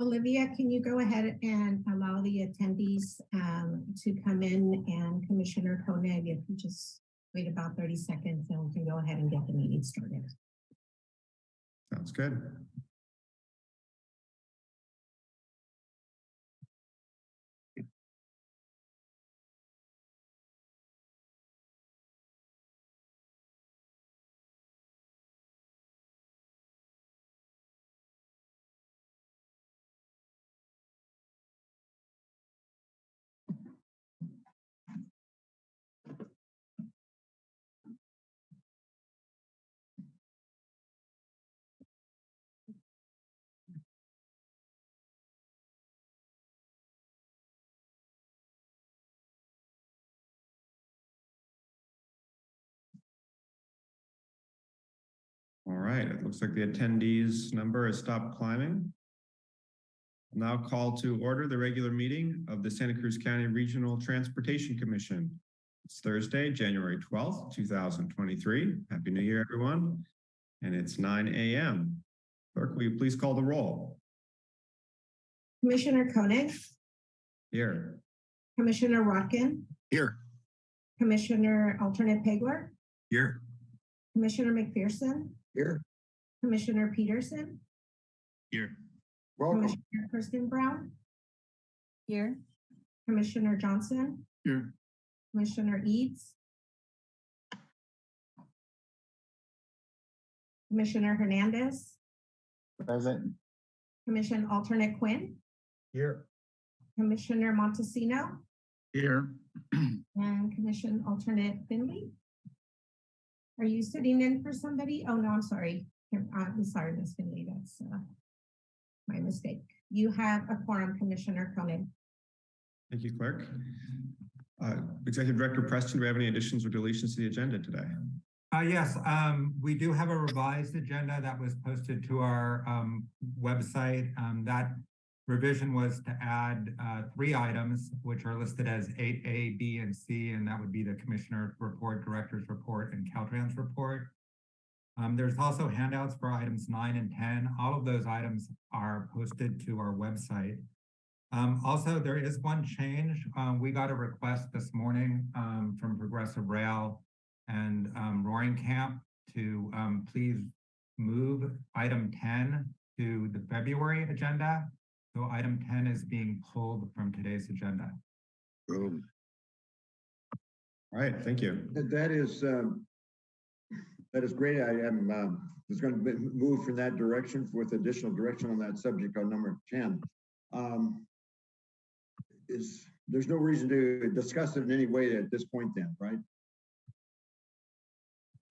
Olivia, can you go ahead and allow the attendees um, to come in and Commissioner Koenig, if you just wait about 30 seconds and we can go ahead and get the meeting started. Sounds good. Right, it looks like the attendees number has stopped climbing. Now call to order the regular meeting of the Santa Cruz County Regional Transportation Commission. It's Thursday, January twelfth, two thousand twenty-three. Happy New Year, everyone. And it's nine AM. Clerk, will you please call the roll? Commissioner Koenig, Here. Commissioner Rotkin, Here. Commissioner alternate Pegler, Here. Commissioner McPherson, Here. Commissioner Peterson, Here. Welcome. Commissioner Kristen Brown, Here. Commissioner Johnson, Here. Commissioner Eads, Commissioner Hernandez, Present. Commission alternate Quinn, Here. Commissioner Montesino, Here. and Commission alternate Finley. Are you sitting in for somebody? Oh, no, I'm sorry. Uh, I'm sorry, Ms. Finley, that's uh, my mistake. You have a quorum, Commissioner Koenig. Thank you, clerk. Uh, Executive Director Preston, do we have any additions or deletions to the agenda today? Uh, yes, um, we do have a revised agenda that was posted to our, um, website. Um, that revision was to add, uh, three items, which are listed as eight A, B, and C, and that would be the Commissioner Report, Director's Report, and Caltrans Report. Um, there's also handouts for items nine and 10. All of those items are posted to our website. Um, also, there is one change. Um, we got a request this morning, um, from Progressive Rail and um, Roaring Camp to um, please move item 10 to the February agenda. So item 10 is being pulled from today's agenda. Boom. All right, thank you. That that is, um, that is great. I am, um, was going to move from that direction with additional direction on that subject on number 10. Um, Is, there's no reason to discuss it in any way at this point then, right?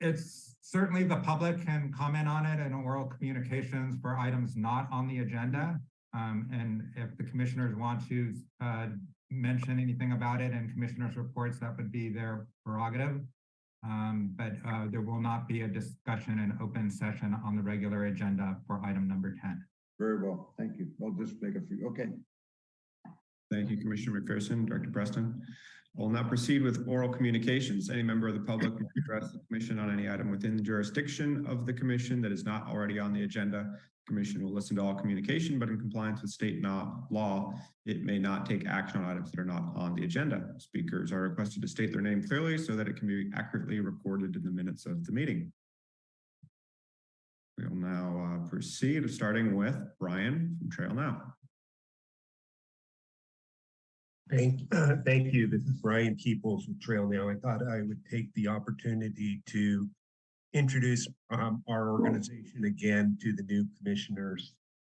It's certainly the public can comment on it in oral communications for items not on the agenda. Um, and if the commissioners want to uh, mention anything about it in commissioners' reports, that would be their prerogative. Um, but uh, there will not be a discussion in open session on the regular agenda for item number 10. Very well, thank you. I'll just make a few, okay. Thank you, Commissioner McPherson, Director Preston. We'll now proceed with oral communications. Any member of the public may address the commission on any item within the jurisdiction of the commission that is not already on the agenda. The Commission will listen to all communication, but in compliance with state law, law, it may not take action on items that are not on the agenda. Speakers are requested to state their name clearly so that it can be accurately recorded in the minutes of the meeting. We'll now uh, proceed, starting with Brian from Trail Now. Thank, uh, thank you. This is Brian Peoples with Trail Now. I thought I would take the opportunity to introduce um, our organization again to the new commissioners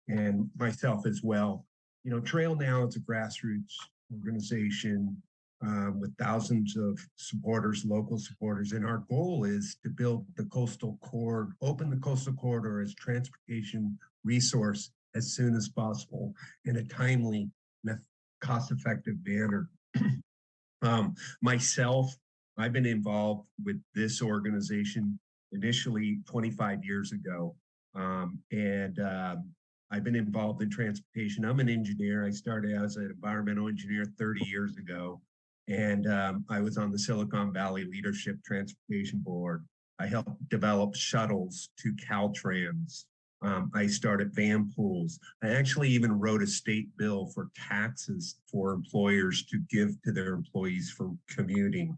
and myself as well. You know, Trail Now is a grassroots organization um, with thousands of supporters, local supporters, and our goal is to build the coastal corridor, open the coastal corridor as transportation resource as soon as possible in a timely cost-effective manner. um, myself, I've been involved with this organization initially 25 years ago. Um, and um, I've been involved in transportation. I'm an engineer. I started as an environmental engineer 30 years ago. And um, I was on the Silicon Valley Leadership Transportation Board. I helped develop shuttles to Caltrans Um, I started van pools. I actually even wrote a state bill for taxes for employers to give to their employees for commuting.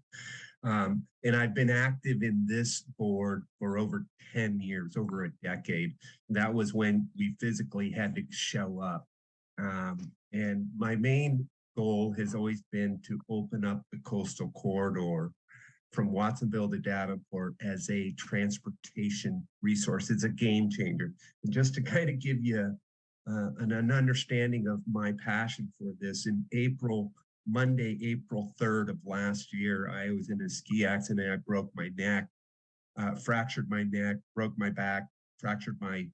Um, and I've been active in this board for over 10 years, over a decade. That was when we physically had to show up. Um, and my main goal has always been to open up the coastal corridor from Watsonville to Davenport as a transportation resource. It's a game changer. And just to kind of give you uh, an, an understanding of my passion for this, in April, Monday, April 3rd of last year, I was in a ski accident. I broke my neck, uh, fractured my neck, broke my back, fractured my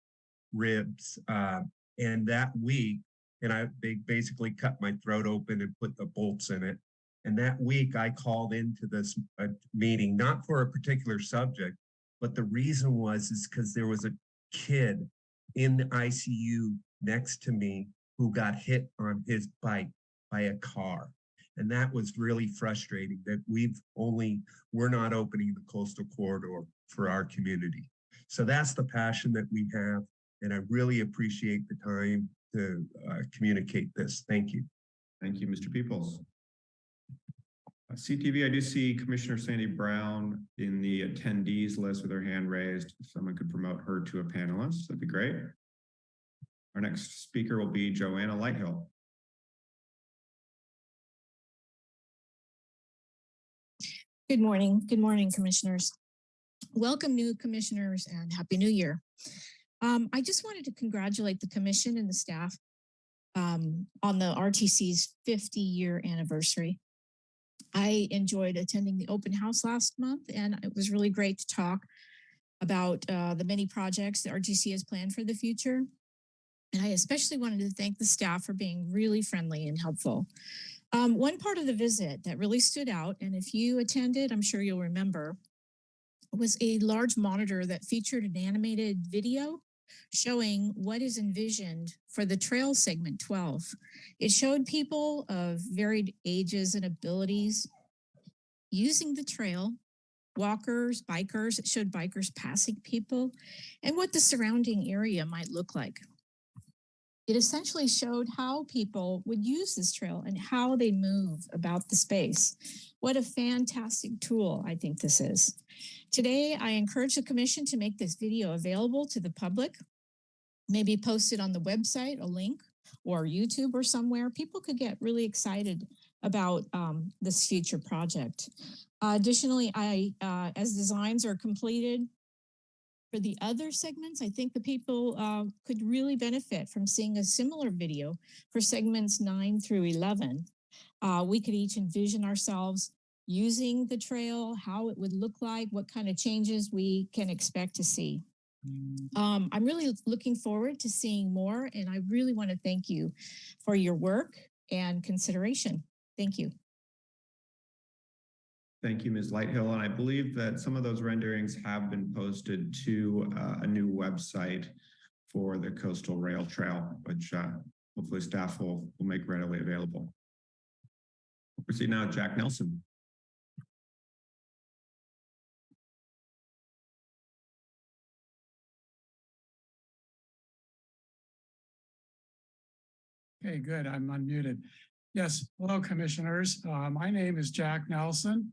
ribs. Uh, and that week, and I they basically cut my throat open and put the bolts in it. And that week I called into this uh, meeting, not for a particular subject, but the reason was is because there was a kid in the ICU next to me who got hit on his bike by a car. And that was really frustrating that we've only, we're not opening the coastal corridor for our community. So that's the passion that we have. And I really appreciate the time to uh, communicate this. Thank you. Thank you, Mr. Peoples. Uh, CTV, I do see Commissioner Sandy Brown in the attendees list with her hand raised. If someone could promote her to a panelist, that'd be great. Our next speaker will be Joanna Lighthill. Good morning. Good morning, commissioners. Welcome new commissioners and happy new year. Um, I just wanted to congratulate the commission and the staff um, on the RTC's 50 year anniversary. I enjoyed attending the open house last month and it was really great to talk about uh, the many projects that RTC has planned for the future. And I especially wanted to thank the staff for being really friendly and helpful. Um, one part of the visit that really stood out, and if you attended, I'm sure you'll remember, was a large monitor that featured an animated video showing what is envisioned for the trail segment 12. It showed people of varied ages and abilities using the trail, walkers, bikers, it showed bikers passing people, and what the surrounding area might look like it essentially showed how people would use this trail and how they move about the space. What a fantastic tool I think this is. Today, I encourage the commission to make this video available to the public, maybe post it on the website, a link, or YouTube or somewhere. People could get really excited about um, this future project. Uh, additionally, I, uh, as designs are completed, for the other segments, I think the people uh, could really benefit from seeing a similar video for segments 9 through 11. Uh, we could each envision ourselves using the trail, how it would look like, what kind of changes we can expect to see. Um, I'm really looking forward to seeing more, and I really want to thank you for your work and consideration. Thank you. Thank you, Ms. Lighthill. And I believe that some of those renderings have been posted to uh, a new website for the Coastal Rail Trail, which uh, hopefully staff will, will make readily available. We'll proceed now, Jack Nelson. Okay, good. I'm unmuted. Yes, hello, commissioners. Uh, my name is Jack Nelson.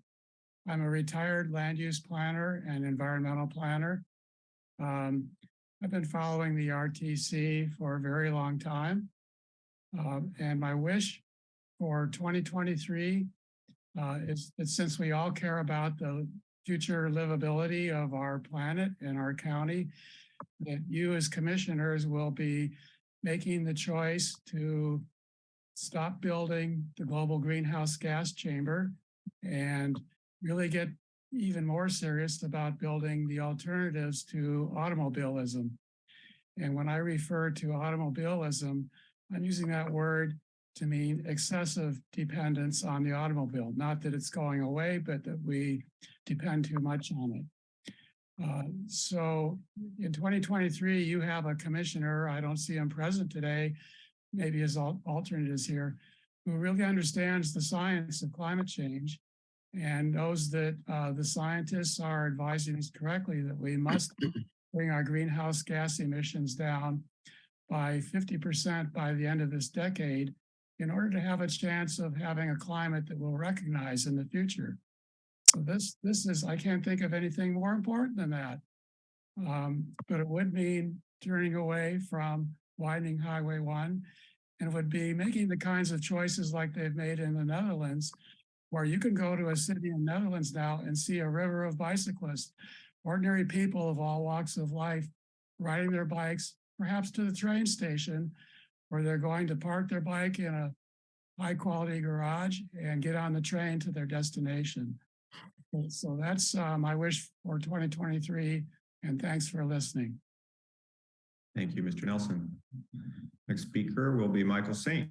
I'm a retired land use planner and environmental planner. Um, I've been following the RTC for a very long time. Um, and my wish for 2023 uh, is that since we all care about the future livability of our planet and our county, that you as commissioners will be making the choice to stop building the global greenhouse gas chamber and really get even more serious about building the alternatives to automobilism. And when I refer to automobilism, I'm using that word to mean excessive dependence on the automobile. Not that it's going away, but that we depend too much on it. Uh, so in 2023, you have a commissioner, I don't see him present today, maybe his al alternate is here, who really understands the science of climate change and knows that uh, the scientists are advising us correctly that we must bring our greenhouse gas emissions down by fifty percent by the end of this decade in order to have a chance of having a climate that we'll recognize in the future. So this, this is, I can't think of anything more important than that. Um, but it would mean turning away from widening Highway one. And it would be making the kinds of choices like they've made in the Netherlands, where you can go to a city in Netherlands now and see a river of bicyclists, ordinary people of all walks of life, riding their bikes, perhaps to the train station, where they're going to park their bike in a high quality garage and get on the train to their destination. So that's uh, my wish for 2023, and thanks for listening. Thank you, Mr. Nelson. Next speaker will be Michael Saint.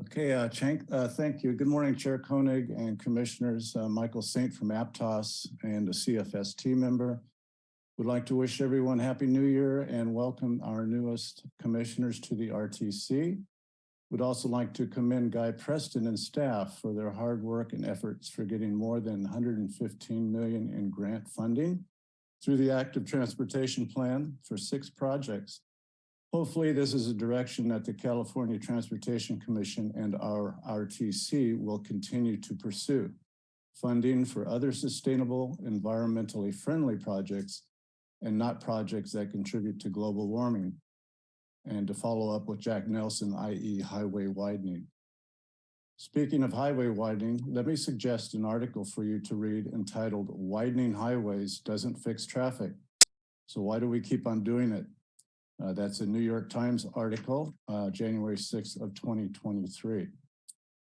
Okay, uh, Chank, uh, thank you. Good morning, Chair Koenig and Commissioners. Uh, Michael Saint from Aptos and a CFS team member. Would like to wish everyone Happy New Year and welcome our newest commissioners to the RTC. Would also like to commend Guy Preston and staff for their hard work and efforts for getting more than 115 million in grant funding through the active transportation plan for six projects. Hopefully, this is a direction that the California Transportation Commission and our RTC will continue to pursue. Funding for other sustainable, environmentally friendly projects and not projects that contribute to global warming. And to follow up with Jack Nelson, i.e. highway widening. Speaking of highway widening, let me suggest an article for you to read entitled Widening Highways Doesn't Fix Traffic. So why do we keep on doing it? Uh, that's a New York Times article, uh, January 6th of 2023.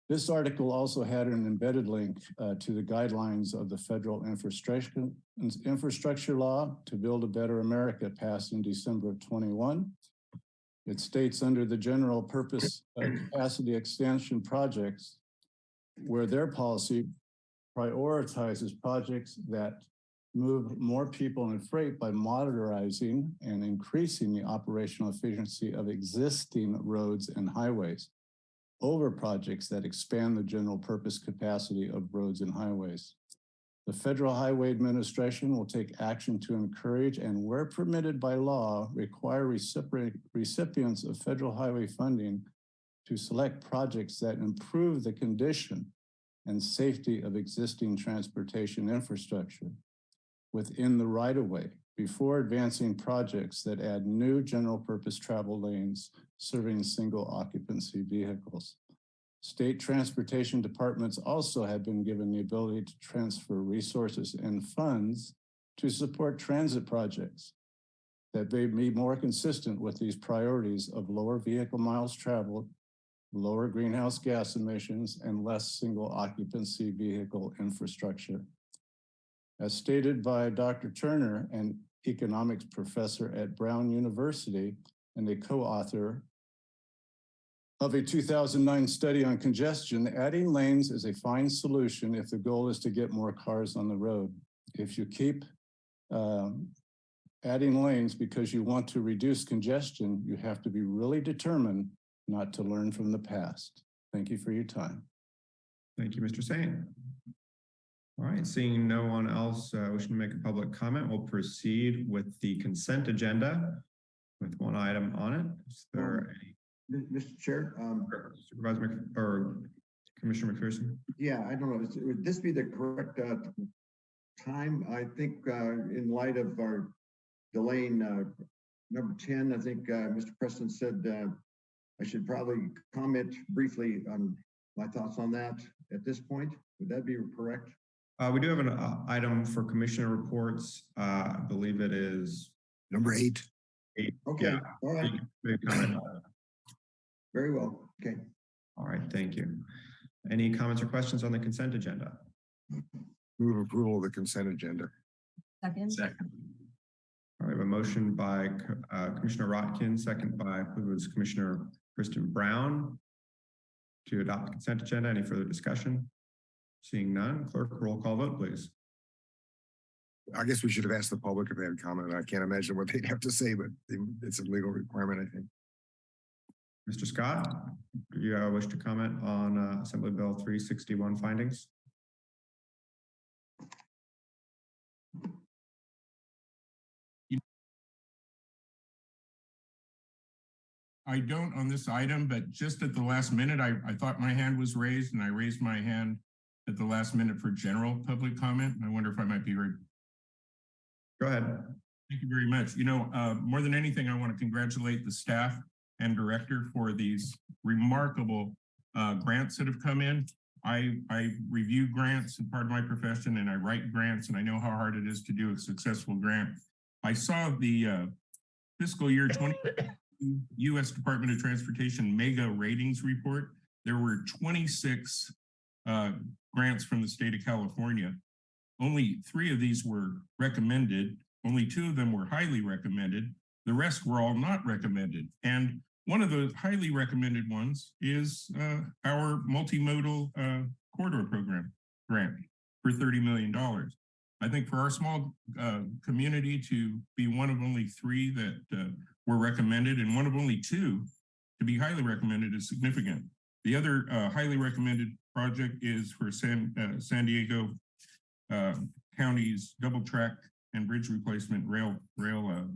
This article also had an embedded link uh, to the guidelines of the federal infrastructure, infrastructure law to build a better America passed in December of 21. It states under the general purpose capacity extension projects where their policy prioritizes projects that move more people and freight by modernizing and increasing the operational efficiency of existing roads and highways over projects that expand the general purpose capacity of roads and highways. The Federal Highway Administration will take action to encourage and where permitted by law, require recipients of federal highway funding to select projects that improve the condition and safety of existing transportation infrastructure within the right-of-way before advancing projects that add new general purpose travel lanes serving single occupancy vehicles. State transportation departments also have been given the ability to transfer resources and funds to support transit projects that may be more consistent with these priorities of lower vehicle miles traveled, lower greenhouse gas emissions, and less single occupancy vehicle infrastructure. As stated by Dr. Turner, an economics professor at Brown University and a co-author of a 2009 study on congestion, adding lanes is a fine solution if the goal is to get more cars on the road. If you keep um, adding lanes because you want to reduce congestion, you have to be really determined not to learn from the past. Thank you for your time. Thank you, Mr. Saint. All right, seeing no one else uh, wishing to make a public comment, we'll proceed with the consent agenda with one item on it. Is there any M- Mr. Chair, um, Supervisor Mc- or Commissioner McPherson? yeah, I don't know, is- would this be the correct, uh, time? I think, uh, in light of our delaying, uh, number ten, I think, uh, Mr. Preston said, uh, I should probably comment briefly on my thoughts on that at this point. Would that be correct? Uh, we do have an uh, item for commissioner reports. Uh, I believe it is Number eight. eight. Okay, Yeah. all You right, can make a comment on it. Very well, okay. All right, thank you. Any comments or questions on the consent agenda? Move approval of the consent agenda. Second. Second. All right, a motion by uh, Commissioner Rotkin, second by, I it was Commissioner Kristen Brown to adopt the consent agenda. Any further discussion? Seeing none, clerk, roll call vote, please. I guess we should have asked the public if they had comment. I can't imagine what they'd have to say, but it's a legal requirement, I think. Mr. Scott, do you uh, wish to comment on uh, Assembly Bill 361 findings? I don't on this item, but just at the last minute, I, I thought my hand was raised and I raised my hand at the last minute for general public comment. I wonder if I might be heard. Go ahead. Thank you very much. You know, uh, more than anything, I want to congratulate the staff and director for these remarkable uh, grants that have come in. I, I review grants and part of my profession and I write grants and I know how hard it is to do a successful grant. I saw the uh, fiscal year 20 U.S. Department of Transportation mega ratings report. There were 26 uh, grants from the state of California. Only three of these were recommended. Only two of them were highly recommended. The rest were all not recommended. And one of the highly recommended ones is uh, our multimodal uh, corridor program grant for $30 million. I think for our small uh, community to be one of only three that uh, were recommended and one of only two to be highly recommended is significant. The other uh, highly recommended project is for San, uh, San Diego County's double track and bridge replacement rail rail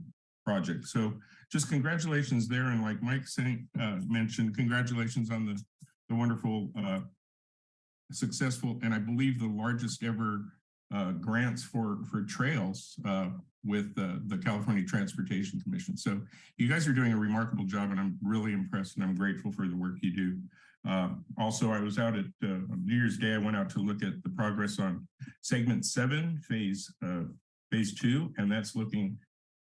project. So just congratulations there. And like Mike Saint uh, mentioned, congratulations on the, the wonderful uh, successful and I believe the largest ever uh, grants for for trails uh, with the California Transportation Commission. So you guys are doing a remarkable job and I'm really impressed and I'm grateful for the work you do. Uh, also, I was out at uh, New Year's Day. I went out to look at the progress on segment seven, phase uh, phase two, and that's looking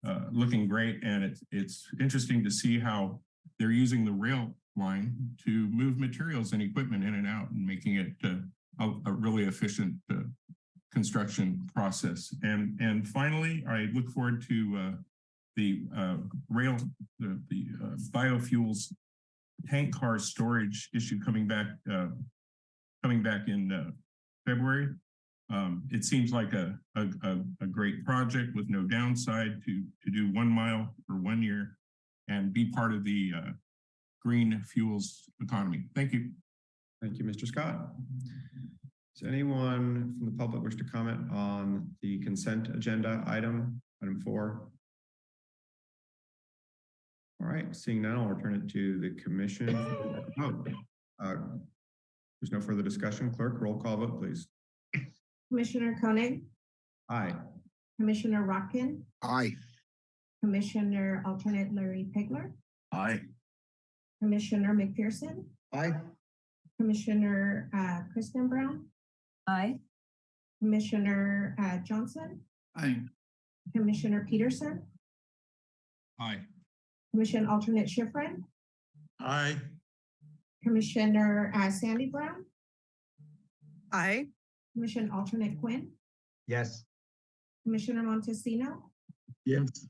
uh, looking great. And it's it's interesting to see how they're using the rail line to move materials and equipment in and out and making it uh, a, a really efficient uh, construction process. And and finally, I look forward to uh, the uh, rail, the, the biofuels tank car storage issue coming back coming back in February. Um, it seems like a, a, a, great project with no downside to, to do one mile for one year and be part of the uh, green fuels economy. Thank you. Thank you, Mr. Scott. Does anyone from the public wish to comment on the consent agenda item, item four? All right, seeing none, I'll return it to the commission. Oh, uh, There's no further discussion. Clerk, roll call vote, please. Commissioner Koenig, Aye. Commissioner Rotkin, Aye. Commissioner alternate Larry Pegler, Aye. Commissioner McPherson, Aye. Commissioner uh, Kristen Brown, Aye. Commissioner uh, Johnson, Aye. Commissioner Peterson, Aye. Commission alternate Schifrin, Aye. Commissioner uh, Sandy Brown, Aye. Commission alternate Quinn, Yes. Commissioner Montesino, Yes.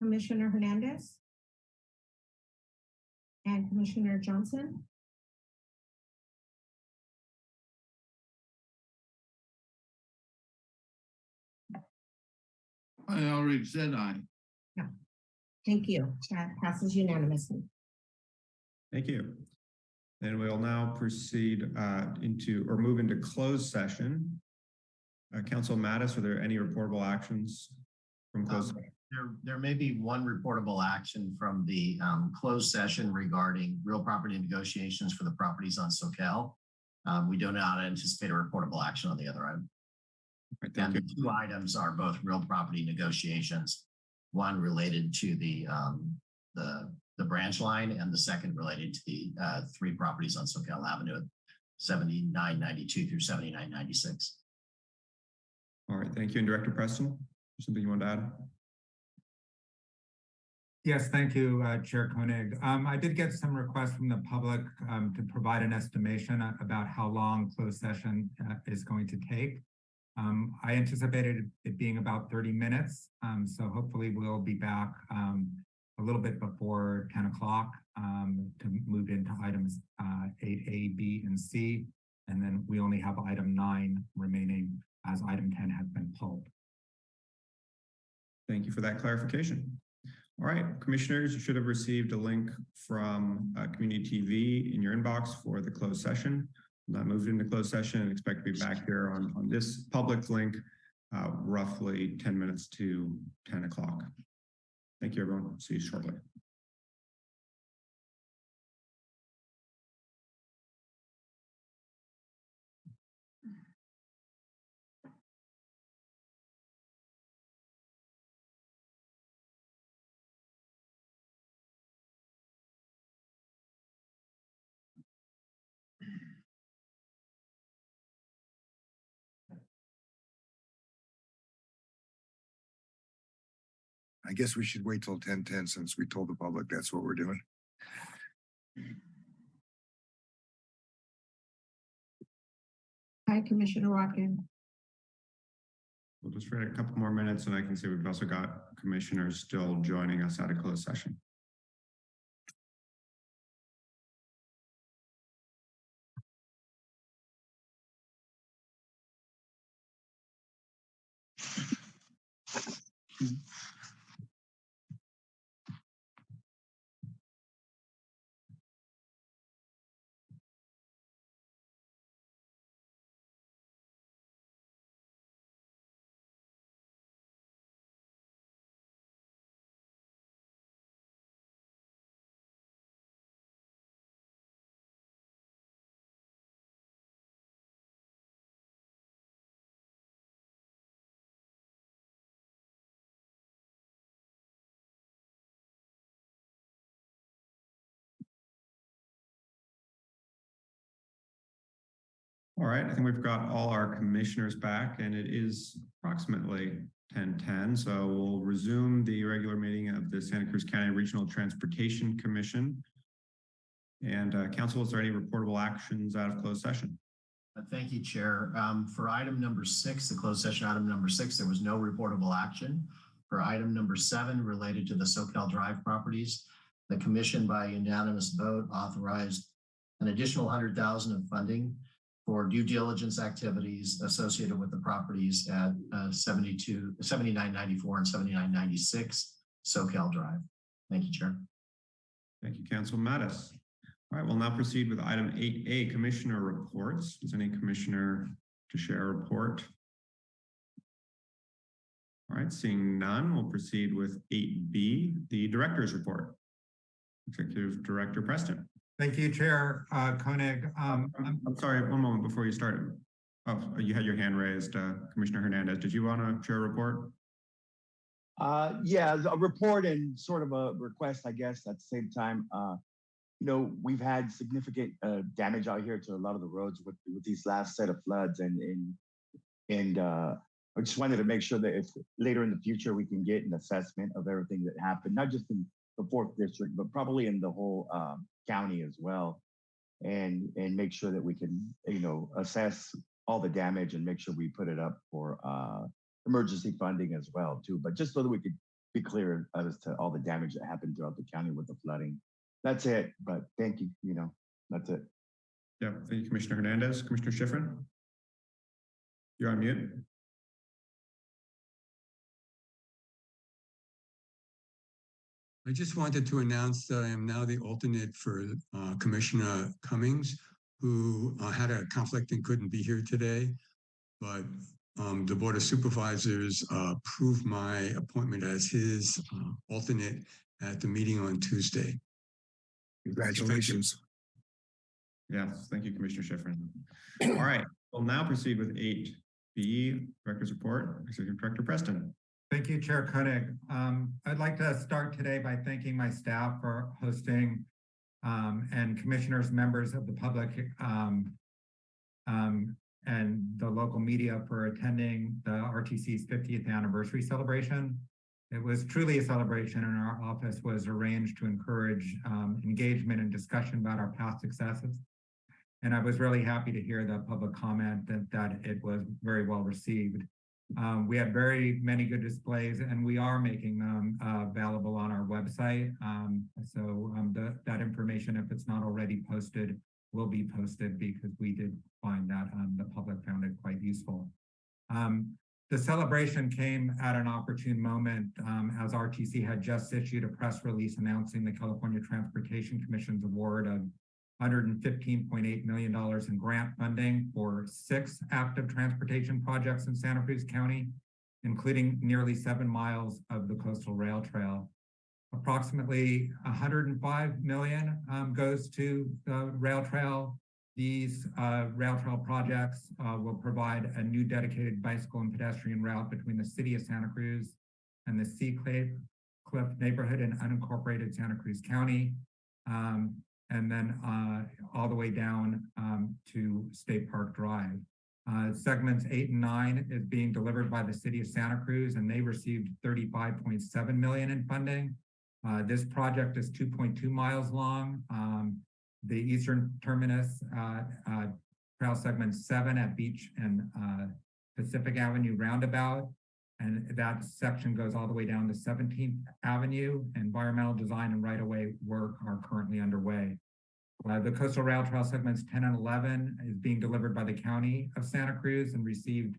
Commissioner Hernandez, and Commissioner Johnson. I already said aye. Thank you. That passes unanimously. Thank you. And we'll now proceed uh, into or move into closed session. Uh, Counsel Mattis, are there any reportable actions from closed? Um, There, there may be one reportable action from the um, closed session regarding real property negotiations for the properties on Soquel. Um, we do not anticipate a reportable action on the other item. Right, And Thank the two items are both real property negotiations. One related to the, um, the, the branch line and the second related to the, uh, three properties on Soquel Avenue, seventy-nine ninety-two through seventy-nine ninety-six. All right, thank you. And Director Preston, something you want to add? Yes, thank you, uh, Chair Koenig. Um, I did get some requests from the public um, to provide an estimation about how long closed session uh, is going to take. Um, I anticipated it being about thirty minutes, um, so hopefully we'll be back um, a little bit before ten o'clock um, to move into items uh, eight A, B, and C. And then we only have item nine remaining as item ten has been pulled. Thank you for that clarification. All right, commissioners, you should have received a link from uh, Community TV in your inbox for the closed session. Not moved into closed session and expect to be back here on, on this public link uh, roughly 10 minutes to 10 o'clock. Thank you, everyone. See you shortly. I guess we should wait till ten ten since we told the public that's what we're doing. Hi, Commissioner Watkins. We'll just wait a couple more minutes and I can see we've also got commissioners still joining us at a closed session. All right, I think we've got all our commissioners back and it is approximately ten ten. So we'll resume the regular meeting of the Santa Cruz County Regional Transportation Commission. And uh, counsel, is there any reportable actions out of closed session? Uh, Thank you, Chair. Um, for item number six, the closed session item number six, there was no reportable action. For item number seven, related to the Soquel Drive properties, the commission by unanimous vote authorized an additional hundred thousand of funding for due diligence activities associated with the properties at uh, 72, 7994 and 7996 Soquel Drive. Thank you, Chair. Thank you, Counsel Mattis. All right, we'll now proceed with item eight A, Commissioner Reports. Does any commissioner to share a report? All right, seeing none, we'll proceed with eight B, the Director's Report. Executive Director Preston. Thank you, Chair uh, Koenig. Um, I'm, I'm sorry, one moment before you start. Oh, you had your hand raised, uh, Commissioner Hernandez. Did you want to share a report? Uh, yeah, a report and sort of a request, I guess, at the same time. Uh, you know, we've had significant uh, damage out here to a lot of the roads with, with these last set of floods and and and uh, I just wanted to make sure that if later in the future we can get an assessment of everything that happened, not just in the fourth district, but probably in the whole um, county as well, and and make sure that we can you know assess all the damage and make sure we put it up for uh, emergency funding as well too. But just so that we could be clear as to all the damage that happened throughout the county with the flooding. That's it. But thank you. You know, that's it. Yeah, thank you, Commissioner Hernandez. Commissioner Schifrin? You're on mute. I just wanted to announce that I am now the alternate for uh, Commissioner Cummings, who uh, had a conflict and couldn't be here today. But um, the Board of Supervisors uh, approved my appointment as his uh, alternate at the meeting on Tuesday. Congratulations. Yes, thank you, Commissioner Schifrin. All right, we'll now proceed with eight B, Director's Report, Executive Director Preston. Thank you, Chair Koenig. Um, I'd like to start today by thanking my staff for hosting um, and commissioners, members of the public um, um, and the local media for attending the RTC's 50th anniversary celebration. It was truly a celebration and our office was arranged to encourage um, engagement and discussion about our past successes. And I was really happy to hear the public comment that, that it was very well received. Um, we have very many good displays and we are making them uh, available on our website. Um, so um, the, that information, if it's not already posted, will be posted because we did find that um, the public found it quite useful. Um, the celebration came at an opportune moment um, as RTC had just issued a press release announcing the California Transportation Commission's award of $115.8 million in grant funding for six active transportation projects in Santa Cruz County, including nearly seven miles of the coastal rail trail. Approximately 105 million um, goes to the rail trail. These uh, rail trail projects uh, will provide a new dedicated bicycle and pedestrian route between the city of Santa Cruz and the Sea Cliff neighborhood in unincorporated Santa Cruz County. Um, and then uh, all the way down um, to State Park Drive. Uh, segments eight and nine is being delivered by the city of Santa Cruz and they received thirty-five point seven million in funding. Uh, this project is two point two miles long. Um, the eastern terminus, uh, uh, trail segment seven at Beach and, uh, Pacific Avenue roundabout. And that section goes all the way down to Seventeenth Avenue. Environmental design and right-of-way work are currently underway. Uh, the coastal rail trail segments ten and eleven is being delivered by the county of Santa Cruz and received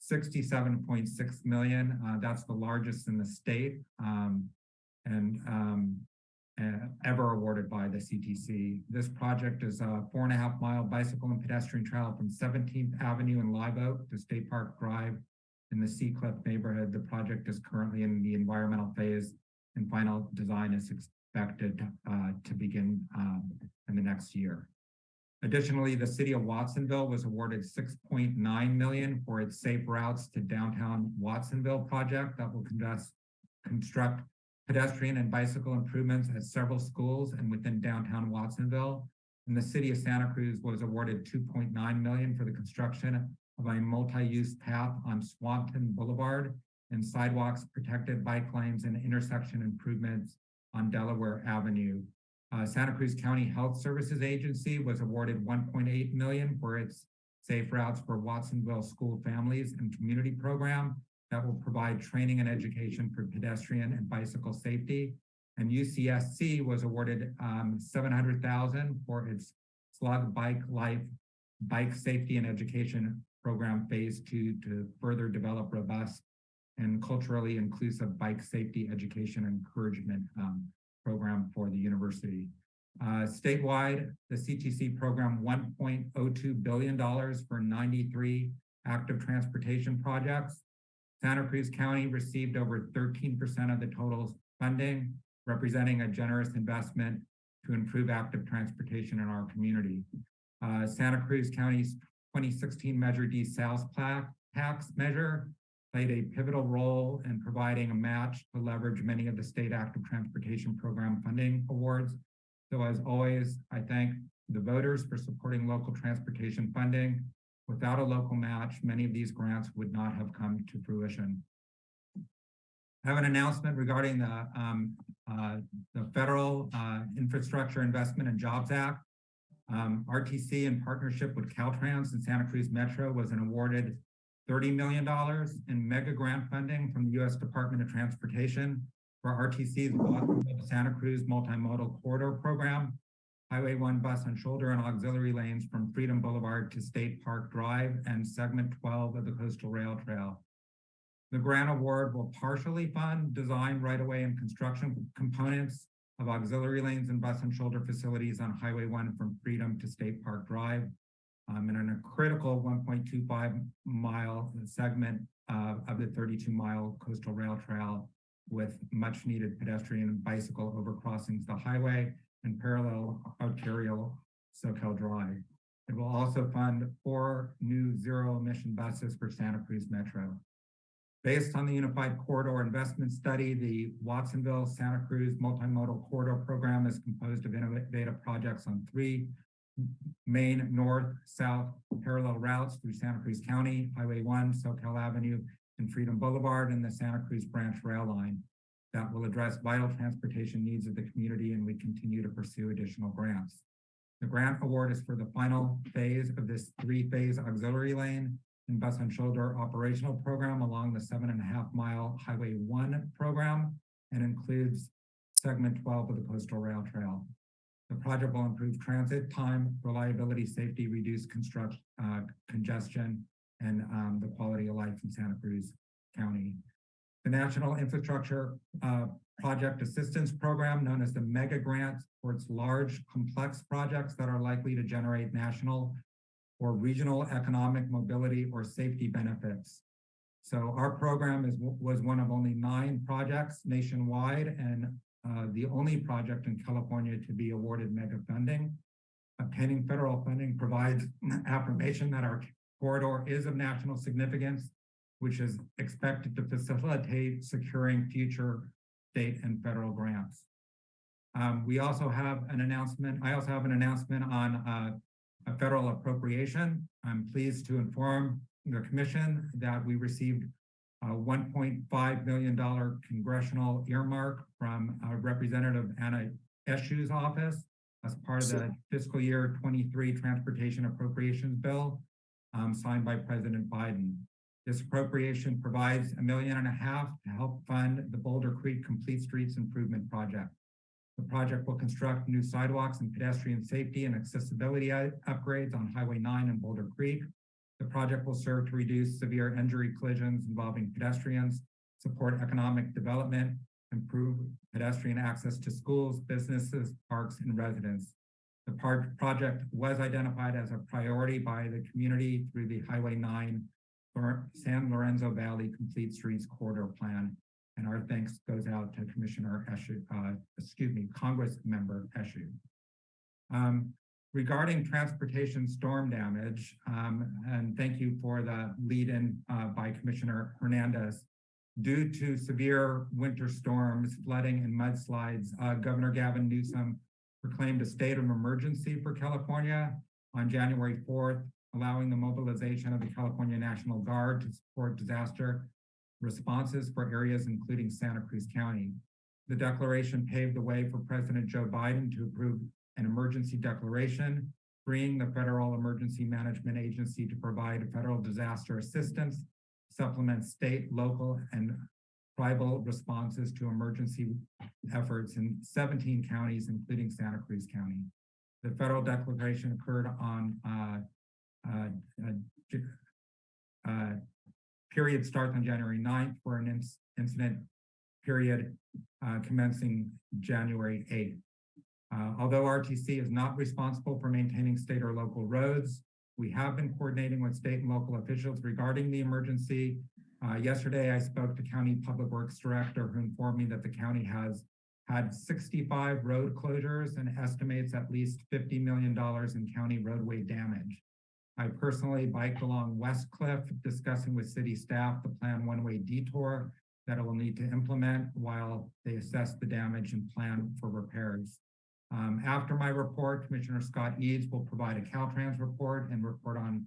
sixty-seven point six million. Uh, that's the largest in the state. Um, and, um, uh, ever awarded by the CTC. This project is a four and a half mile bicycle and pedestrian trail from Seventeenth Avenue in Live Oak to State Park Drive in the Sea Cliff neighborhood. The project is currently in the environmental phase and final design is expected uh, to begin um, in the next year. Additionally, the city of Watsonville was awarded 6.9 million for its safe routes to downtown Watsonville project that will construct pedestrian and bicycle improvements at several schools and within downtown Watsonville. And the city of Santa Cruz was awarded 2.9 million for the construction of a multi-use path on Swanton Boulevard and sidewalks, protected bike lanes, and intersection improvements on Delaware Avenue. Uh, Santa Cruz County Health Services Agency was awarded 1.8 million for its Safe Routes for Watsonville School Families and Community Program that will provide training and education for pedestrian and bicycle safety. And UCSC was awarded um, 700,000 for its Slug Bike Life Bike Safety and Education Program Phase Two to further develop robust and culturally inclusive bike safety education encouragement um, program for the university. Uh, statewide, the CTC program $1.02 billion for 93 active transportation projects. Santa Cruz County received over 13% of the total funding, representing a generous investment to improve active transportation in our community. Uh, Santa Cruz County's 2016 Measure D sales tax measure played a pivotal role in providing a match to leverage many of the state active transportation program funding awards. So as always, I thank the voters for supporting local transportation funding. Without a local match, many of these grants would not have come to fruition. I have an announcement regarding the, um, uh, the Federal uh, Infrastructure Investment and Jobs Act. Um, RTC in partnership with Caltrans and Santa Cruz Metro was an awarded $30 million in mega grant funding from the U.S. Department of Transportation for RTC's Santa Cruz Multimodal Corridor Program, Highway 1 bus and shoulder and auxiliary lanes from Freedom Boulevard to State Park Drive and segment 12 of the Coastal Rail Trail. The grant award will partially fund design, right-of-way, and construction components of auxiliary lanes and bus and shoulder facilities on Highway 1 from Freedom to State Park Drive um, and in a critical 1.25 mile segment uh, of the 32 mile coastal rail trail with much needed pedestrian and bicycle overcrossings the highway and parallel arterial Soquel Drive. It will also fund four new zero emission buses for Santa Cruz Metro. Based on the Unified Corridor Investment Study, the Watsonville Santa Cruz Multimodal Corridor Program is composed of innovative projects on three main north-south parallel routes through Santa Cruz County, Highway 1, Soquel Avenue, and Freedom Boulevard, and the Santa Cruz Branch Rail Line that will address vital transportation needs of the community, and we continue to pursue additional grants. The grant award is for the final phase of this three-phase auxiliary lane and shoulder operational program along the seven and a half mile Highway 1 program and includes segment 12 of the Coastal Rail Trail. The project will improve transit time, reliability, safety, reduce construction, uh, congestion, and um, the quality of life in Santa Cruz County. The National Infrastructure uh, Project Assistance Program, known as the MEGA Grant, supports large, complex projects that are likely to generate national or regional economic mobility or safety benefits. So our program is was one of only nine projects nationwide and uh, the only project in California to be awarded mega funding. Obtaining federal funding provides affirmation that our corridor is of national significance, which is expected to facilitate securing future state and federal grants. Um, we also have an announcement. I also have an announcement on uh, a federal appropriation. I'm pleased to inform the commission that we received a $1.5 million congressional earmark from uh, Representative Anna Eshoo's office as part of the fiscal year 23 Transportation Appropriations Bill um, signed by President Biden. This appropriation provides a million and a half to help fund the Boulder Creek Complete Streets Improvement Project. The project will construct new sidewalks and pedestrian safety and accessibility upgrades on Highway 9 and Boulder Creek. The project will serve to reduce severe injury collisions involving pedestrians, support economic development, improve pedestrian access to schools, businesses, parks, and residents. The part project was identified as a priority by the community through the Highway 9 San Lorenzo Valley Complete Streets Corridor Plan. And our thanks goes out to Commissioner Eshoo, uh, excuse me, Congress Member Eshoo. Um, regarding transportation storm damage, um, and thank you for the lead in, uh, by Commissioner Hernandez. Due to severe winter storms, flooding and mudslides, uh, Governor Gavin Newsom proclaimed a state of emergency for California on January fourth, allowing the mobilization of the California National Guard to support disaster responses for areas including Santa Cruz County. The declaration paved the way for President Joe Biden to approve an emergency declaration, freeing the Federal Emergency Management Agency to provide federal disaster assistance, supplement state, local, and tribal responses to emergency efforts in 17 counties, including Santa Cruz County. The federal declaration occurred on uh, uh, uh, uh, period starts on January 9th for an inc- incident period uh, commencing January 8th. Uh, although RTC is not responsible for maintaining state or local roads, we have been coordinating with state and local officials regarding the emergency. Uh, yesterday, I spoke to County Public Works Director who informed me that the county has had 65 road closures and estimates at least $50 million in county roadway damage. I personally biked along West Cliff discussing with city staff the planned one-way detour that it will need to implement while they assess the damage and plan for repairs. Um, after my report, Commissioner Scott Eads will provide a Caltrans report and report on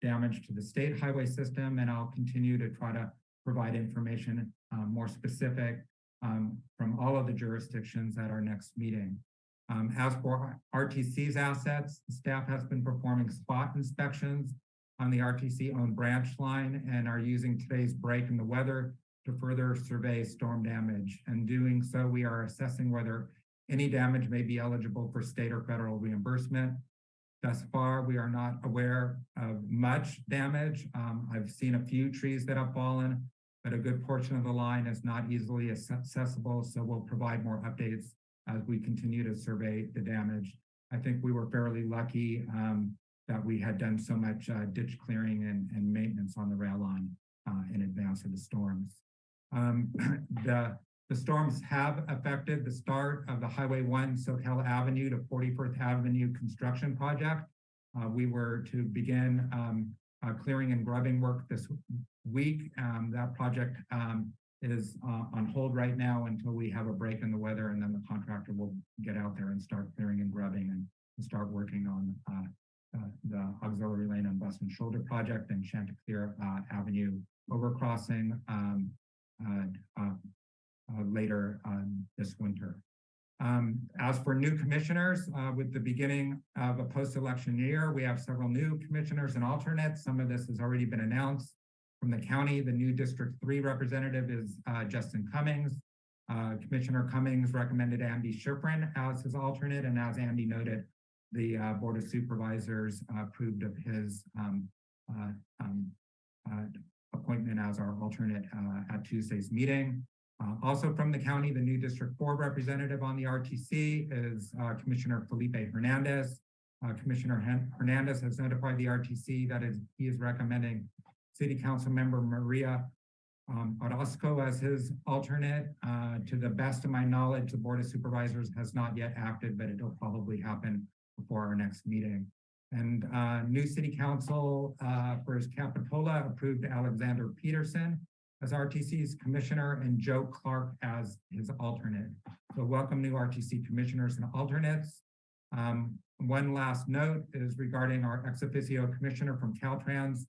damage to the state highway system, and I'll continue to try to provide information um, more specific um, from all of the jurisdictions at our next meeting. Um, as for RTC's assets, staff has been performing spot inspections on the RTC owned branch line and are using today's break in the weather to further survey storm damage. And doing so, we are assessing whether any damage may be eligible for state or federal reimbursement. Thus far, we are not aware of much damage. Um, I've seen a few trees that have fallen, but a good portion of the line is not easily accessible, so we'll provide more updates as we continue to survey the damage. I think we were fairly lucky um, that we had done so much uh, ditch clearing and, and maintenance on the rail line uh, in advance of the storms. Um, the, the storms have affected the start of the Highway 1 Soquel Avenue to 44th Avenue construction project. Uh, we were to begin um, clearing and grubbing work this week. Um, that project um, is uh, on hold right now until we have a break in the weather and then the contractor will get out there and start clearing and grubbing and, and start working on uh, uh, the auxiliary lane on Bus and Shoulder project and Chanticleer uh, Avenue overcrossing um, uh, uh, later um, this winter. Um, as for new commissioners, with the beginning of a post-election year, we have several new commissioners and alternates. Some of this has already been announced. From the county, the new District Three representative is uh, Justin Cummings. Uh, Commissioner Cummings recommended Andy Schiffrin as his alternate, and as Andy noted, the uh, Board of Supervisors approved of his um, uh, um, uh, appointment as our alternate uh, at Tuesday's meeting. Also from the county, the new District Four representative on the RTC is Commissioner Felipe Hernandez. Commissioner Hernandez has notified the RTC that is, he is recommending City Council Member Maria um, Orozco as his alternate. Uh, to the best of my knowledge, the Board of Supervisors has not yet acted, but it'll probably happen before our next meeting. And uh, new City Council uh, for his Capitola approved Alexander Pedersen as RTC's commissioner and Joe Clark as his alternate. So welcome new RTC commissioners and alternates. Um, one last note is regarding our ex officio commissioner from Caltrans.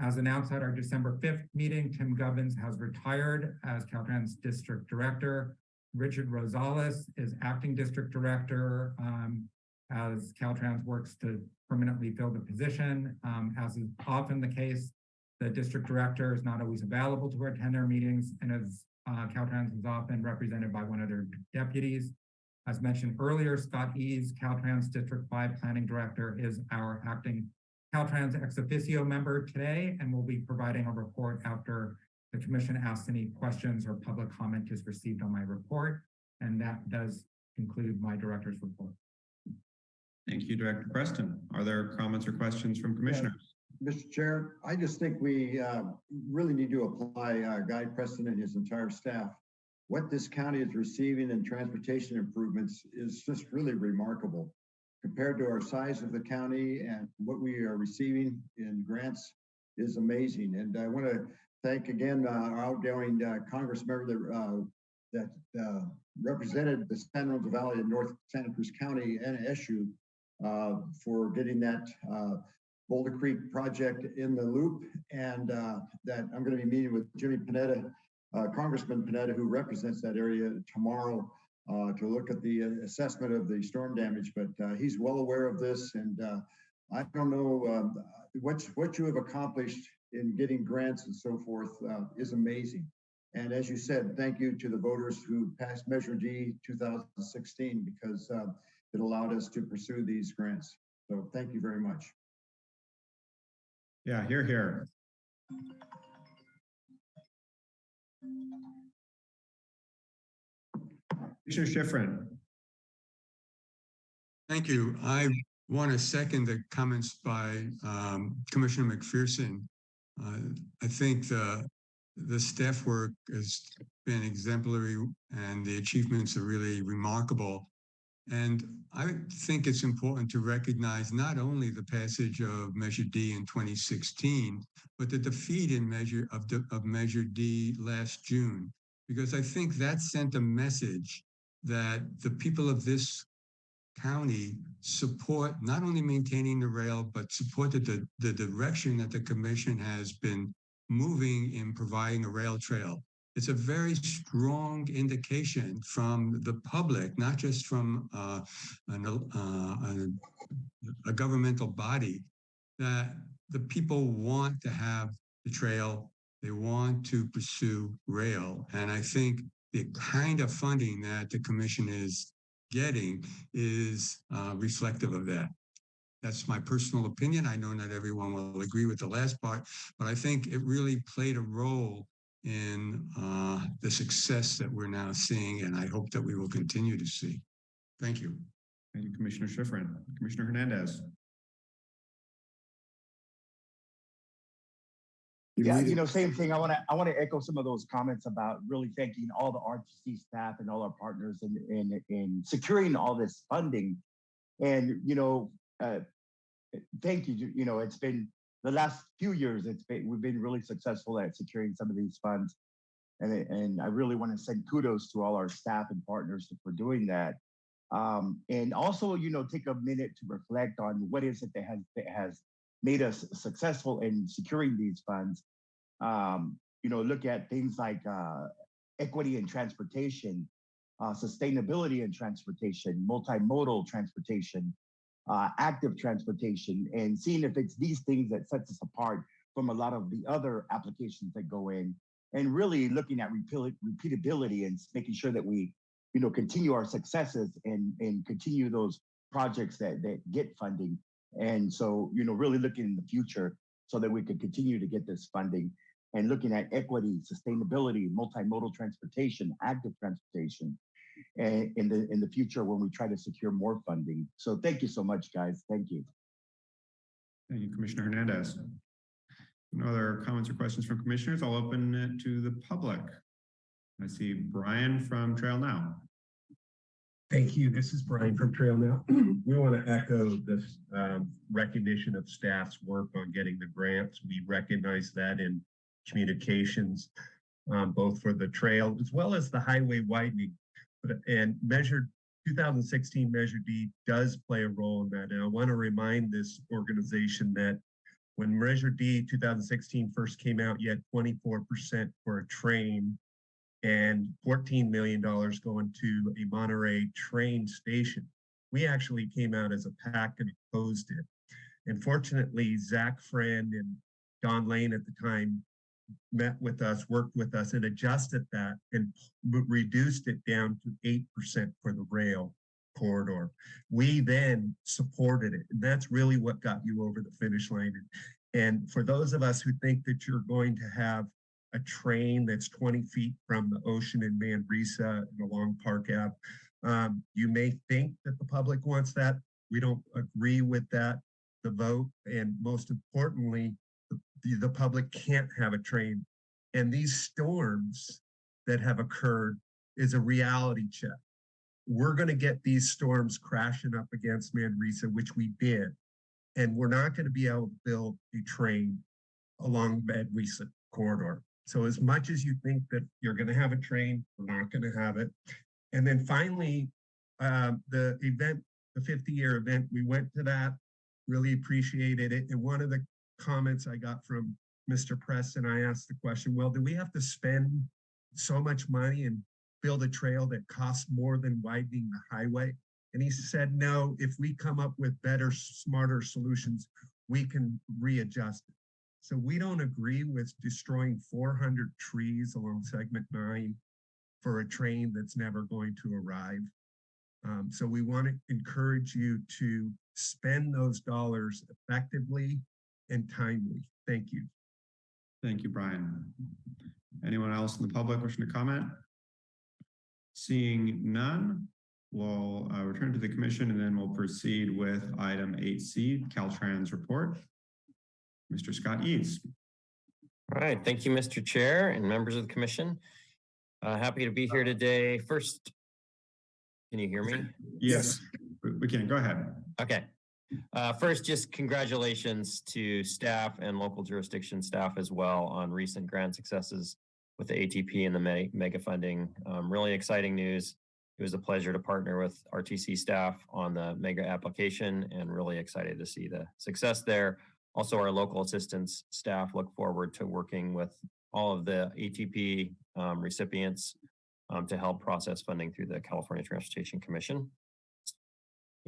As announced at our December fifth meeting, Tim Gubbins has retired as Caltrans District Director. Richard Rosales is acting district director um, as Caltrans works to permanently fill the position. Um, as is often the case, the district director is not always available to attend our meetings and as uh, Caltrans is often represented by one of their deputies. As mentioned earlier, Scott Eads, Caltrans District Five Planning Director, is our acting Caltrans ex officio member today and will be providing a report after the commission asks any questions or public comment is received on my report. And that does conclude my director's report. Thank you, Director Preston. Are there comments or questions from commissioners? Mr. Chair, I just think we uh, really need to apply uh, Guy Preston and his entire staff. What this county is receiving in transportation improvements is just really remarkable. Compared to our size of the county and what we are receiving in grants is amazing. And I want to thank again uh, our outgoing uh, Congress member that, uh, that uh, represented the San Lorenzo Valley in North Santa Cruz County and SU uh, for getting that uh, Boulder Creek project in the loop. And that I'm going to be meeting with Jimmy Panetta, Congressman Panetta, who represents that area tomorrow uh, to look at the assessment of the storm damage. But uh, he's well aware of this. And uh, I don't know um, what, what you have accomplished in getting grants and so forth uh, is amazing. And as you said, thank you to the voters who passed Measure D 2016 because uh, it allowed us to pursue these grants. So thank you very much. Yeah, here, here. Commissioner Schiffrin. Thank you. I want to second the comments by um, Commissioner McPherson. Uh, I think the the staff work has been exemplary and the achievements are really remarkable. And I think it's important to recognize not only the passage of Measure D in 2016, but the defeat in measure of, of Measure D last June, because I think that sent a message that the people of this county support not only maintaining the rail, but supported the, the direction that the commission has been moving in providing a rail trail. It's a very strong indication from the public, not just from uh, an, uh, a, a governmental body, that the people want to have the trail, they want to pursue rail. And I think the kind of funding that the commission is getting is uh, reflective of that. That's my personal opinion. I know not everyone will agree with the last part, but I think it really played a role in uh, the success that we're now seeing, and I hope that we will continue to see. Thank you. Thank you, Commissioner Schiffrin. Commissioner Hernandez. Yeah, you know, same thing. I want to I want to echo some of those comments about really thanking all the RTC staff and all our partners in in in securing all this funding. And you know, uh, thank you. You know, it's been the last few years. It's been we've been really successful at securing some of these funds, and and I really want to send kudos to all our staff and partners for doing that. Um, and also, you know, take a minute to reflect on what is it that has that has made us successful in securing these funds. Um, you know, look at things like uh, equity and transportation, uh, sustainability and transportation, multimodal transportation, uh, active transportation, and seeing if it's these things that sets us apart from a lot of the other applications that go in, and really looking at repeatability and making sure that we, you know, continue our successes and and continue those projects that that get funding and so, you know, really looking in the future so that we could continue to get this funding and looking at equity, sustainability, multimodal transportation, active transportation and in the in the future when we try to secure more funding. So thank you so much, guys. Thank you. Thank you, Commissioner Hernandez. No other comments or questions from commissioners. I'll open it to the public. I see Brian from Trail Now. Thank you. This is Brian from Trail Now. we want to echo this um, recognition of staff's work on getting the grants. We recognize that in communications, um, both for the trail as well as the highway widening. But, and measured 2016 Measure D does play a role in that. And I want to remind this organization that when Measure D 2016 first came out, you had 24% for a train and $14 million going to a Monterey train station. We actually came out as a pack and opposed it. And fortunately, Zach Friend and Don Lane at the time met with us, worked with us and adjusted that and reduced it down to 8% for the rail corridor. We then supported it. And that's really what got you over the finish line. And for those of us who think that you're going to have a train that's 20 feet from the ocean in Manresa and along Park Ave, um, you may think that the public wants that. We don't agree with that, the vote. And most importantly, the, the public can't have a train. And these storms that have occurred is a reality check. We're going to get these storms crashing up against Manresa, which we did. And we're not going to be able to build a train along Manresa corridor. So as much as you think that you're going to have a train, we're not going to have it. And then finally, um, the event, the 50 year event, we went to that, really appreciated it. And one of the comments I got from Mr. Preston, I asked the question, well, do we have to spend so much money and build a trail that costs more than widening the highway? And he said, no, if we come up with better, smarter solutions, we can readjust it. So we don't agree with destroying 400 trees along segment nine for a train that's never going to arrive. Um, so we want to encourage you to spend those dollars effectively and timely. Thank you. Thank you, Brian. Anyone else in the public wishing to comment? Seeing none, we'll uh, return to the commission and then we'll proceed with item eight C, Caltrans report. Mr. Scott Eads. All right, thank you, Mr. Chair and members of the commission. Uh, happy to be here today. First, can you hear me? Yes, we- we can. Go ahead. Okay. Uh, first, just congratulations to staff and local jurisdiction staff as well on recent grant successes with the ATP and the mega funding. Um, really exciting news. It was a pleasure to partner with RTC staff on the mega application and really excited to see the success there. Also, our local assistance staff look forward to working with all of the ATP um, recipients um, to help process funding through the California Transportation Commission.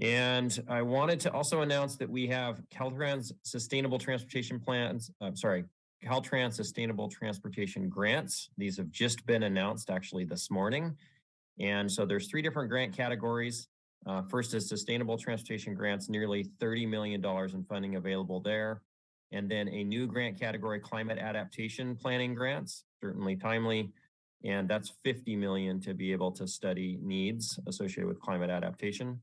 And I wanted to also announce that we have Caltrans Sustainable Transportation Plans, I'm sorry, Caltrans Sustainable Transportation Grants. These have just been announced actually this morning. And so there's three different grant categories. Uh, first is Sustainable Transportation Grants, nearly $30 million in funding available there. And then a new grant category, Climate Adaptation Planning Grants, certainly timely. And that's 50 million to be able to study needs associated with climate adaptation.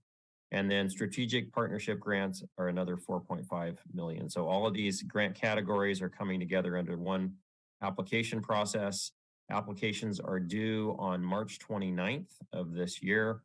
And then strategic partnership grants are another 4.5 million. So all of these grant categories are coming together under one application process. Applications are due on March 29th of this year,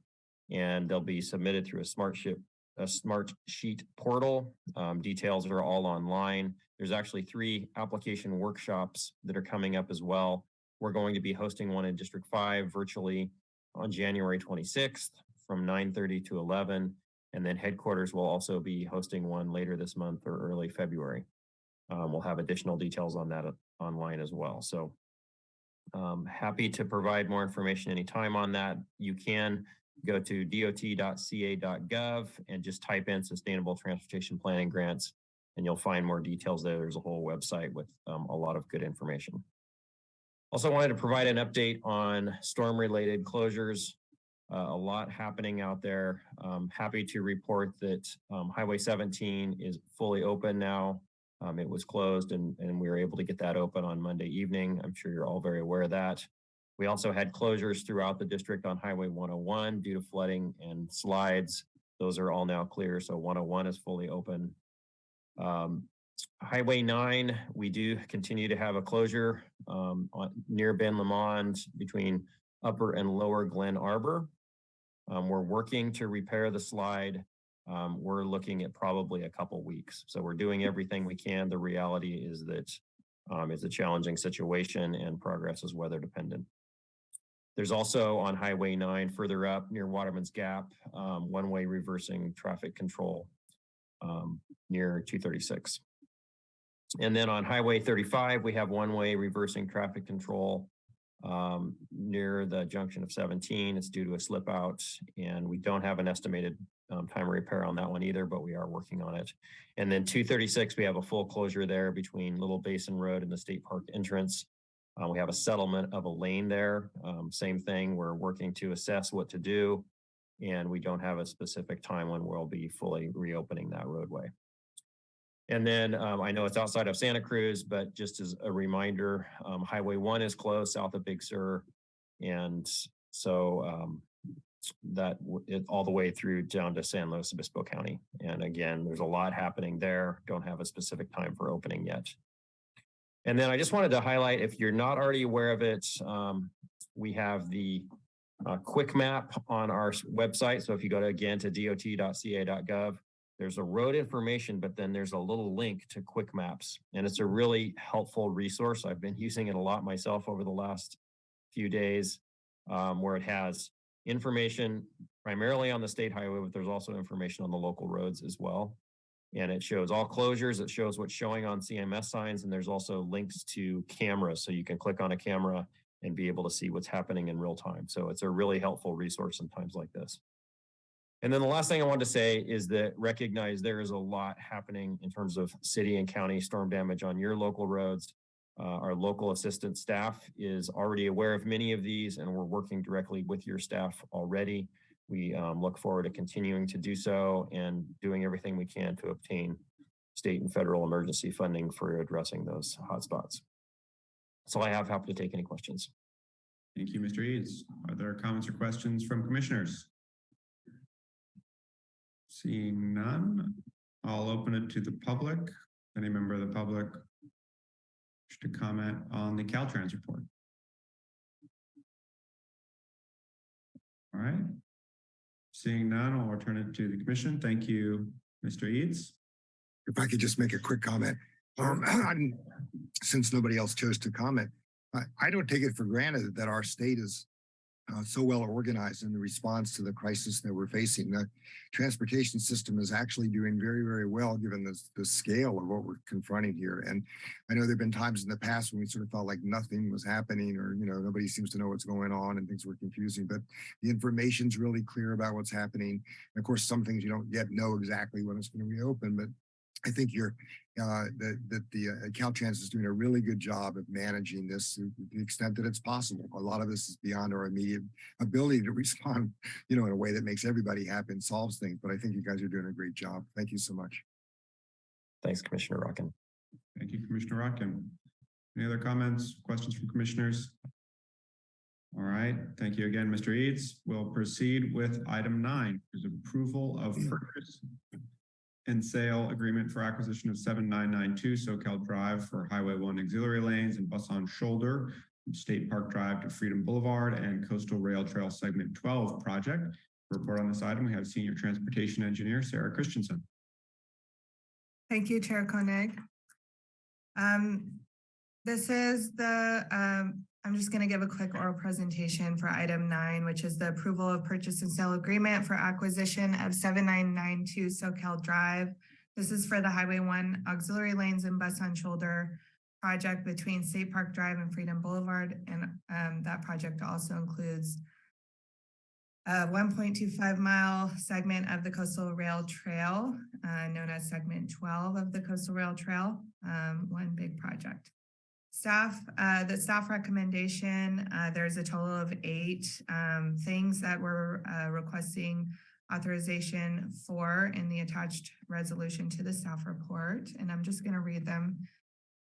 and they'll be submitted through a smart ship, a smart sheet portal. Um, details are all online. There's actually three application workshops that are coming up as well. We're going to be hosting one in District 5 virtually on January 26th from 9:30 to 11. And then headquarters will also be hosting one later this month or early February. Um, we'll have additional details on that uh, online as well. So um, happy to provide more information anytime on that. You can go to dot.ca.gov and just type in sustainable transportation planning grants and you'll find more details there. There's a whole website with um, a lot of good information. Also wanted to provide an update on storm related closures. Uh, a lot happening out there. Um, happy to report that um, Highway 17 is fully open now. Um, it was closed and, and we were able to get that open on Monday evening. I'm sure you're all very aware of that. We also had closures throughout the district on Highway 101 due to flooding and slides. Those are all now clear. So 101 is fully open. Um, Highway 9, we do continue to have a closure um, on, near Ben Lomond between Upper and Lower Glen Arbor. Um, we're working to repair the slide. Um, we're looking at probably a couple weeks. So we're doing everything we can. The reality is that um, it's a challenging situation and progress is weather dependent. There's also on Highway nine further up near Waterman's Gap, um, one-way reversing traffic control um, near two thirty-six. And then on Highway thirty-five, we have one-way reversing traffic control um, near the junction of seventeen. It's due to a slip out and we don't have an estimated um, time of repair on that one either, but we are working on it. And then two thirty-six, we have a full closure there between Little Basin Road and the State Park entrance. Uh, we have a settlement of a lane there. Um, same thing, we're working to assess what to do. And we don't have a specific time when we'll be fully reopening that roadway. And then um, I know it's outside of Santa Cruz, but just as a reminder, um, Highway one is closed south of Big Sur. And so um, that it all the way through down to San Luis Obispo County. And again, there's a lot happening there. Don't have a specific time for opening yet. And then I just wanted to highlight, if you're not already aware of it, um, we have the uh, quick map on our website. So if you go to again to dot.ca.gov, there's a road information, but then there's a little link to quick maps. And it's a really helpful resource. I've been using it a lot myself over the last few days, um, where it has information primarily on the state highway, but there's also information on the local roads as well. And it shows all closures. It shows what's showing on CMS signs, and there's also links to cameras. So you can click on a camera and be able to see what's happening in real time. So it's a really helpful resource in times like this. And then the last thing I wanted to say is that recognize there is a lot happening in terms of city and county storm damage on your local roads. Uh, our local assistant staff is already aware of many of these and we're working directly with your staff already. We um, look forward to continuing to do so and doing everything we can to obtain state and federal emergency funding for addressing those hotspots. So I have happy to take any questions. Thank you, Mr. Eads. Are there comments or questions from commissioners? Seeing none, I'll open it to the public. Any member of the public wish to comment on the Caltrans report? All right. Seeing none, I'll return it to the commission. Thank you, Mr. Eads. If I could just make a quick comment, um, since nobody else chose to comment, I, I don't take it for granted that our state is uh, so well organized in the response to the crisis that we're facing. The transportation system is actually doing very, very well given the, the scale of what we're confronting here. And I know there've been times in the past when we sort of felt like nothing was happening or, you know, nobody seems to know what's going on and things were confusing, but the information's really clear about what's happening. And of course, some things you don't yet know exactly when it's going to reopen, but I think you're uh, that that the uh, Caltrans is doing a really good job of managing this to the extent that it's possible. A lot of this is beyond our immediate ability to respond, you know, in a way that makes everybody happy and solves things. But I think you guys are doing a great job. Thank you so much. Thanks, Commissioner Rotkin. Thank you, Commissioner Rotkin. Any other comments, questions from commissioners? All right, thank you again, Mr. Eads. We'll proceed with item nine, is approval of purchase and sale agreement for acquisition of seven nine nine two Soquel Drive for Highway One auxiliary lanes and bus on shoulder from State Park Drive to Freedom Boulevard and Coastal Rail Trail Segment twelve project. To Report on this item, we have Senior Transportation Engineer Sarah Christensen. Thank you, Chair Koenig. Um, this is the, um, I'm just gonna give a quick oral presentation for item nine, which is the approval of purchase and sale agreement for acquisition of seven nine nine two Soquel Drive. This is for the Highway One auxiliary lanes and bus on shoulder project between State Park Drive and Freedom Boulevard. And, um, that project also includes a one point two five mile segment of the Coastal Rail Trail, uh, known as segment twelve of the Coastal Rail Trail, um, one big project. Staff, uh, the staff recommendation, uh, there's a total of eight, um, things that we're, uh, requesting authorization for in the attached resolution to the staff report, and I'm just gonna read them.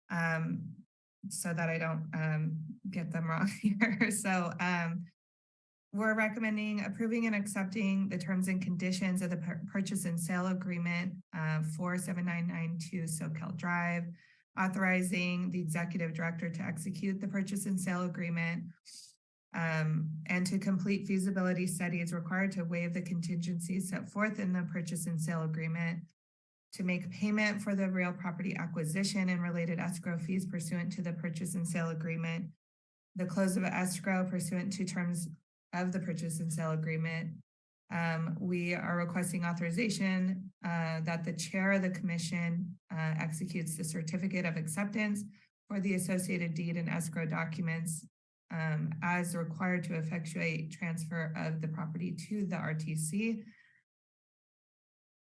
Um, so that I don't, um, get them wrong here. So, um, we're recommending approving and accepting the terms and conditions of the purchase and sale agreement uh, for seven nine nine two Soquel Drive, authorizing the executive director to execute the purchase and sale agreement um, and to complete feasibility studies required to waive the contingencies set forth in the purchase and sale agreement, to make payment for the real property acquisition and related escrow fees pursuant to the purchase and sale agreement, the close of escrow pursuant to terms of the purchase and sale agreement. Um, we are requesting authorization, uh, that the chair of the commission, uh, executes the certificate of acceptance for the associated deed and escrow documents, um, as required to effectuate transfer of the property to the RTC.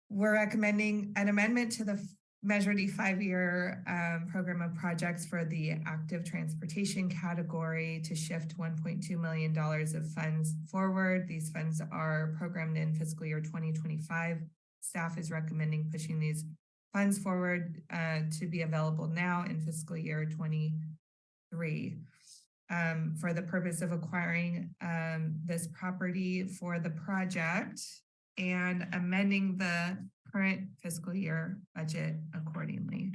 We're recommending an amendment to the Measure D five-year um, program of projects for the active transportation category to shift one point two million dollars of funds forward. These funds are programmed in fiscal year twenty twenty-five. Staff is recommending pushing these funds forward uh, to be available now in fiscal year twenty-three. Um, for the purpose of acquiring um, this property for the project and amending the current fiscal year budget accordingly.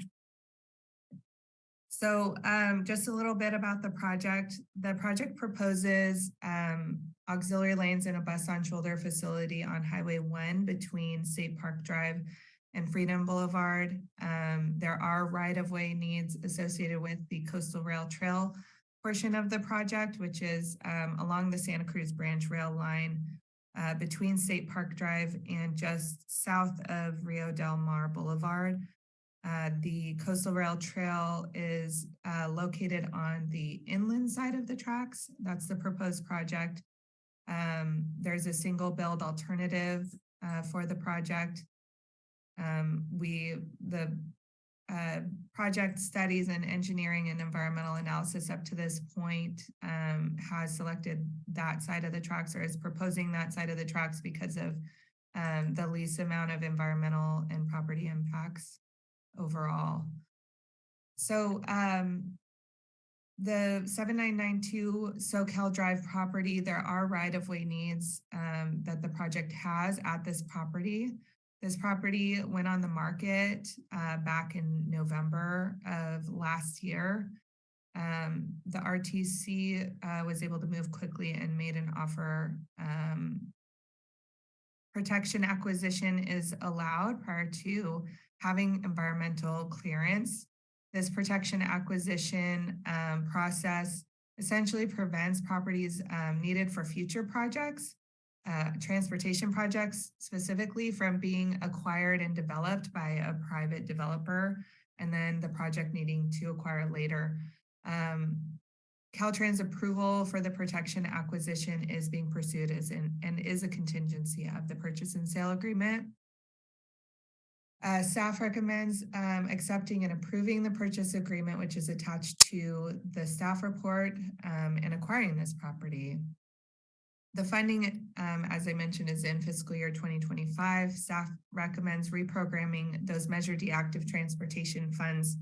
So um, just a little bit about the project. The project proposes um, auxiliary lanes and a bus on shoulder facility on Highway one between State Park Drive and Freedom Boulevard. Um, there are right-of-way needs associated with the Coastal Rail Trail portion of the project, which is um, along the Santa Cruz Branch Rail Line uh, between State Park Drive and just south of Rio Del Mar Boulevard. Uh, the Coastal Rail Trail is uh, located on the inland side of the tracks. That's the proposed project. Um, there's a single build alternative uh, for the project. Um, we, the uh, project studies and engineering and environmental analysis up to this point um, has selected that side of the tracks or is proposing that side of the tracks because of um, the least amount of environmental and property impacts overall. So um, the 7992 Soquel Drive property, there are right-of-way needs um, that the project has at this property. This property went on the market uh, back in November of last year. Um, the RTC uh, was able to move quickly and made an offer. Um, protection acquisition is allowed prior to having environmental clearance. This protection acquisition um, process essentially prevents properties um, needed for future projects uh, transportation projects specifically from being acquired and developed by a private developer and then the project needing to acquire later. Um, Caltrans approval for the protection acquisition is being pursued as in, and is a contingency of the purchase and sale agreement. Uh, staff recommends um, accepting and approving the purchase agreement, which is attached to the staff report um, and acquiring this property. The funding, um, as I mentioned, is in fiscal year twenty twenty-five. Staff recommends reprogramming those Measure D active transportation funds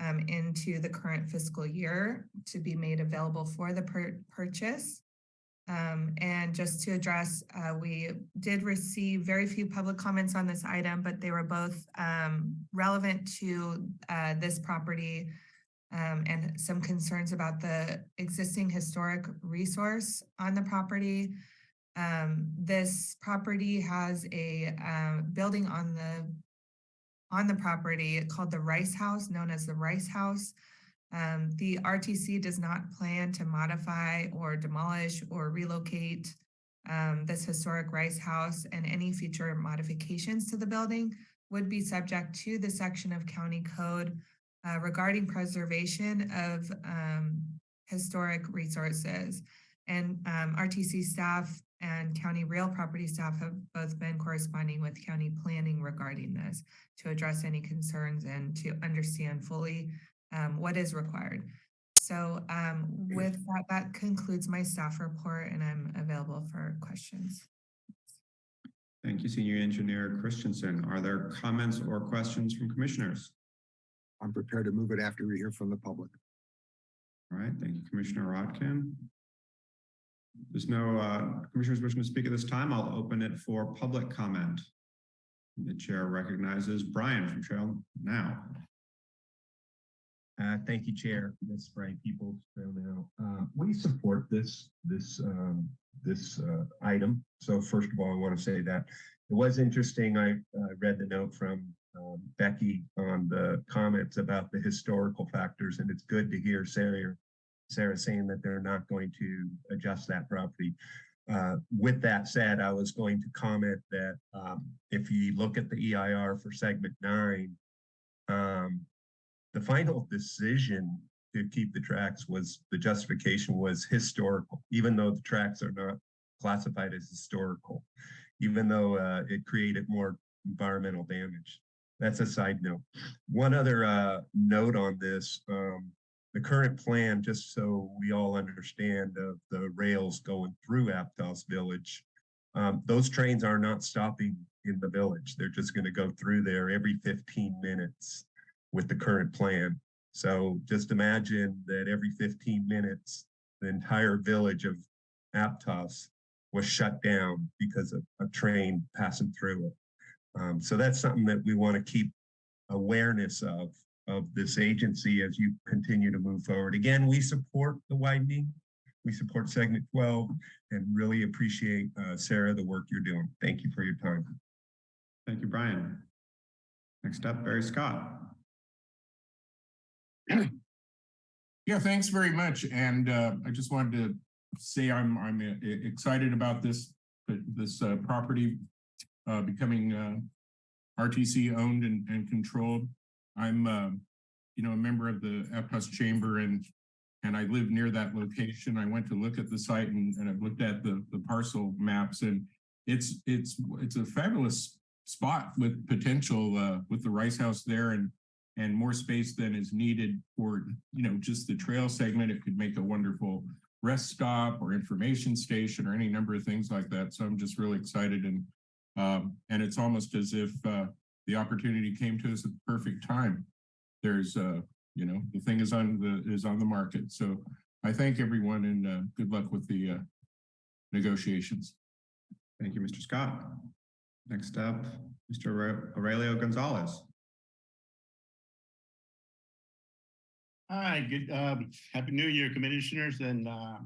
um, into the current fiscal year to be made available for the pur- purchase. Um, and just to address, uh, we did receive very few public comments on this item, but they were both um, relevant to uh, this property um, and some concerns about the existing historic resource on the property. Um, this property has a uh, building on the on the property called the Rice House, known as the Rice House. Um, the RTC does not plan to modify or demolish or relocate um, this historic Rice House and any future modifications to the building would be subject to the section of county code uh, regarding preservation of um, historic resources. And um, RTC staff and county real property staff have both been corresponding with county planning regarding this to address any concerns and to understand fully um, what is required. So um, with that, that concludes my staff report and I'm available for questions. Thank you, Senior Engineer Christensen. Are there comments or questions from commissioners? I'm prepared to move it after we hear from the public. All right, thank you, Commissioner Rotkin. There's no uh, commissioners wishing to speak at this time. I'll open it for public comment. The chair recognizes Brian from Trail Now. Uh, thank you, Chair. This Brian Peoples. Trail Now. Uh, we support this, this, um, this, uh, item. So first of all, I want to say that it was interesting. I, uh, read the note from, um, Becky on the comments about the historical factors, and it's good to hear Sarah Sarah saying that they're not going to adjust that property. Uh, with that said, I was going to comment that, um, if you look at the EIR for segment nine, um, the final decision to keep the tracks was, the justification was historical, even though the tracks are not classified as historical, even though, uh, it created more environmental damage. That's a side note. One other, uh, note on this, um, the current plan, just so we all understand of the rails going through Aptos Village, um, those trains are not stopping in the village. They're just going to go through there every 15 minutes with the current plan. So just imagine that every 15 minutes, the entire village of Aptos was shut down because of a train passing through it. Um, so that's something that we want to keep awareness of, of this agency as you continue to move forward. Again, we support the widening. We support segment 12 and really appreciate, uh, Sarah, the work you're doing. Thank you for your time. Thank you, Brian. Next up, Barry Scott. Yeah, thanks very much. And uh, I just wanted to say I'm I'm uh, excited about this this uh, property uh, becoming uh, RTC owned and, and controlled. I'm uh, you know a member of the Aptos Chamber and and I live near that location. I went to look at the site and, and I've looked at the the parcel maps and it's it's it's a fabulous spot with potential uh, with the Rice House there and and more space than is needed for, you know, just the trail segment. It could make a wonderful rest stop or information station or any number of things like that. So I'm just really excited and um, and it's almost as if uh, the opportunity came to us at the perfect time. There's uh, you know, the thing is on the is on the market. So I thank everyone and uh, good luck with the uh, negotiations. Thank you, Mr. Scott. Next up, Mr. Aurelio Gonzalez. Hi, good, um, happy new year, commissioners, and, uh,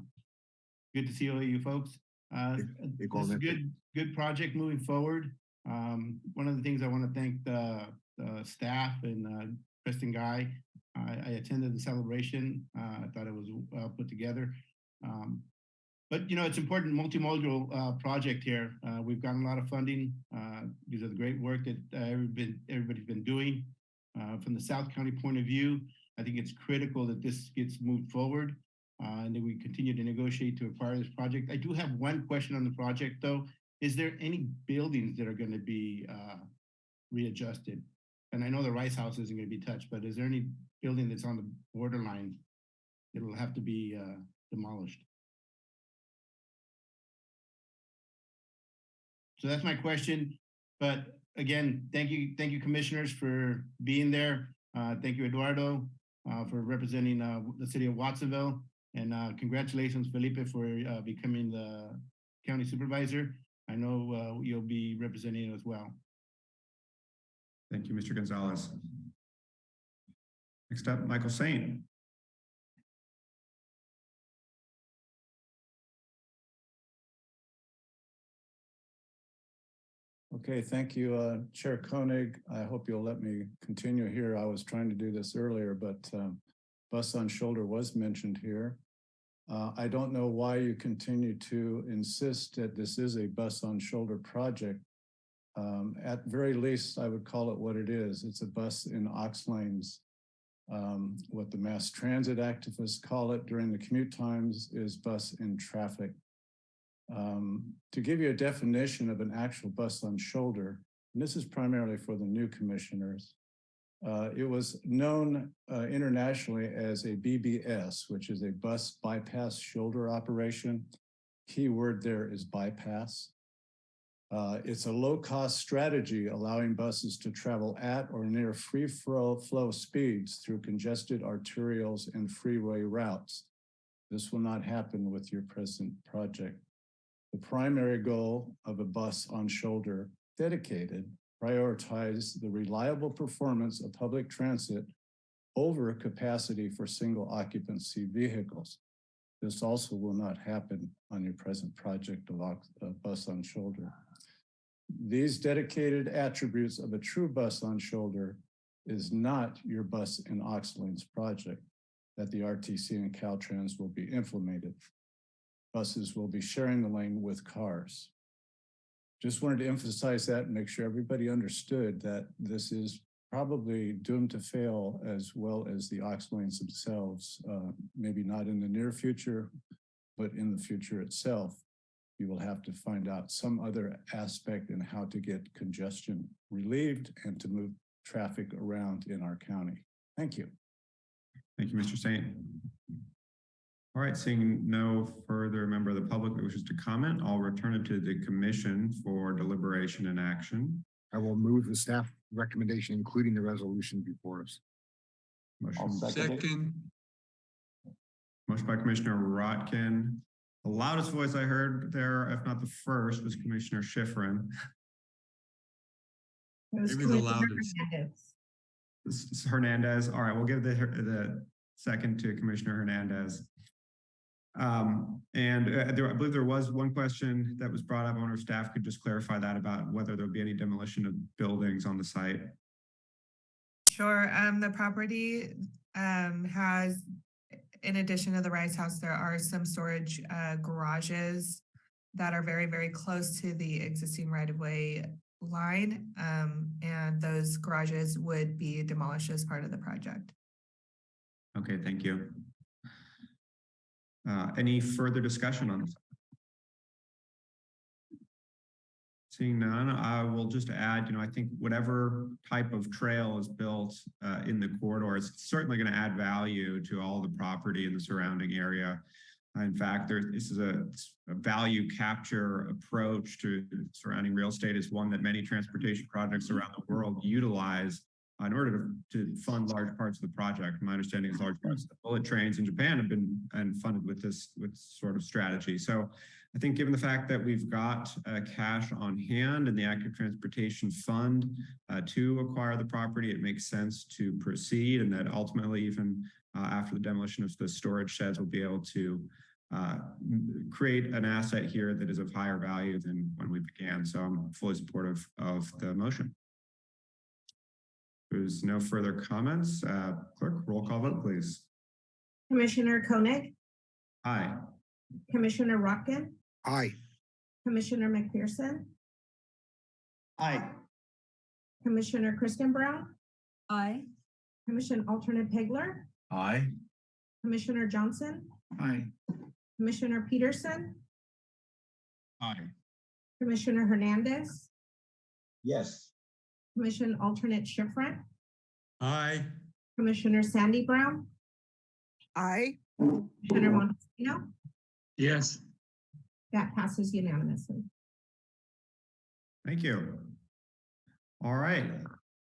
good to see all you folks. Uh, this is good, good project moving forward. Um, one of the things I want to thank the, the staff and, uh, Kristen Guy. I, I attended the celebration. Uh, I thought it was well put together. Um, but you know, it's important multimodal, uh, project here. Uh, we've gotten a lot of funding, uh, because of the great work that, uh, everybody, everybody's been doing. From the South County point of view, I think it's critical that this gets moved forward and that we continue to negotiate to acquire this project. I do have one question on the project though. Is there any buildings that are going to be uh, readjusted? And I know the Rice House isn't going to be touched, but is there any building that's on the borderline that'll have to be uh, demolished? So that's my question. But again, thank you, thank you, commissioners, for being there. Uh, thank you, Eduardo, uh, for representing uh, the city of Watsonville. And uh, congratulations, Felipe, for becoming the county supervisor. I know uh, you'll be representing as well. Thank you, Mr. Gonzalez. Next up, Michael Saint. Okay, thank you, uh, Chair Koenig. I hope you'll let me continue here. I was trying to do this earlier, but um, bus on shoulder was mentioned here. Uh, I don't know why you continue to insist that this is a bus on shoulder project. Um, at very least, I would call it what it is. It's a bus in aux lanes. Um, what the mass transit activists call it during the commute times is bus in traffic. Um, to give you a definition of an actual bus on shoulder, and this is primarily for the new commissioners, uh, it was known uh, internationally as a BBS, which is a bus bypass shoulder operation. Key word there is bypass. Uh, it's a low-cost strategy allowing buses to travel at or near free flow, flow speeds through congested arterials and freeway routes. This will not happen with your present project. The primary goal of a bus on shoulder dedicated prioritize the reliable performance of public transit over capacity for single occupancy vehicles. This also will not happen on your present project of uh, bus on shoulder. These dedicated attributes of a true bus on shoulder is not your bus in aux lanes project. that the RTC and Caltrans will be implemented. Buses will be sharing the lane with cars. Just wanted to emphasize that and make sure everybody understood that this is probably doomed to fail as well as the aux lanes themselves, uh, maybe not in the near future, but in the future itself. You will have to find out some other aspect in how to get congestion relieved and to move traffic around in our county. Thank you. Thank you, Mr. Saint. All right, seeing no further member of the public that wishes to comment, I'll return it to the commission for deliberation and action. I will move the staff recommendation, including the resolution before us. Motion, Second, motion by Commissioner Rotkin. The loudest voice I heard there, if not the first, was Commissioner Schiffrin. It was Maybe the Commissioner loudest. Hernandez. This is Hernandez. All right, we'll give the, the second to Commissioner Hernandez. Um, and uh, there, I believe there was one question that was brought up. I wonder if staff could just clarify that about whether there'll be any demolition of buildings on the site. Sure, um, the property, um, has, in addition to the Rice House, there are some storage, uh, garages that are very, very close to the existing right-of-way line, um, and those garages would be demolished as part of the project. Okay, thank you. Uh, any further discussion on this? Seeing none, I will just add, you know, I think whatever type of trail is built uh, in the corridor is certainly going to add value to all the property in the surrounding area. In fact, there, this is a, a value capture approach to surrounding real estate is one that many transportation projects around the world utilize in order to, to fund large parts of the project. My understanding is large parts of the bullet trains in Japan have been and funded with this with sort of strategy. So I think given the fact that we've got uh, cash on hand in the active transportation fund uh, to acquire the property, it makes sense to proceed and that ultimately even uh, after the demolition of the storage sheds, we'll be able to uh, create an asset here that is of higher value than when we began. So I'm fully supportive of the motion. There's no further comments. Uh, clerk, roll call vote, please. Commissioner Koenig, Aye. Commissioner Rotkin, Aye. Commissioner McPherson, Aye. Commissioner Kristen Brown, Aye. Commission Alternate Pegler, Aye. Commissioner Johnson, Aye. Commissioner Pedersen, Aye. Commissioner Hernandez, Yes. Commission Alternate Schiffrin, aye. Commissioner Sandy Brown, Aye. Commissioner Montesino, Yes. that passes unanimously. Thank you. All right.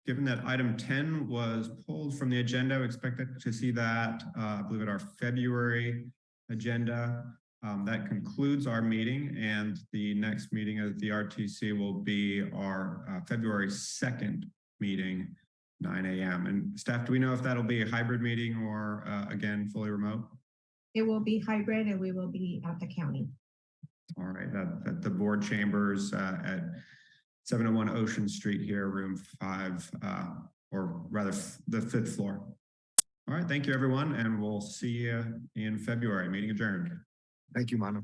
Given that item 10 was pulled from the agenda, we expect to see that, uh, I believe at our February agenda. Um, that concludes our meeting and the next meeting of the RTC will be our uh, February 2nd meeting, 9 a.m. And staff, do we know if that'll be a hybrid meeting or uh, again, fully remote? It will be hybrid and we will be at the county. All right, at, at the board chambers uh, at 701 Ocean Street here, room five, uh, or rather the fifth floor. All right, thank you, everyone, and we'll see you in February. Meeting adjourned. Thank you, Manu.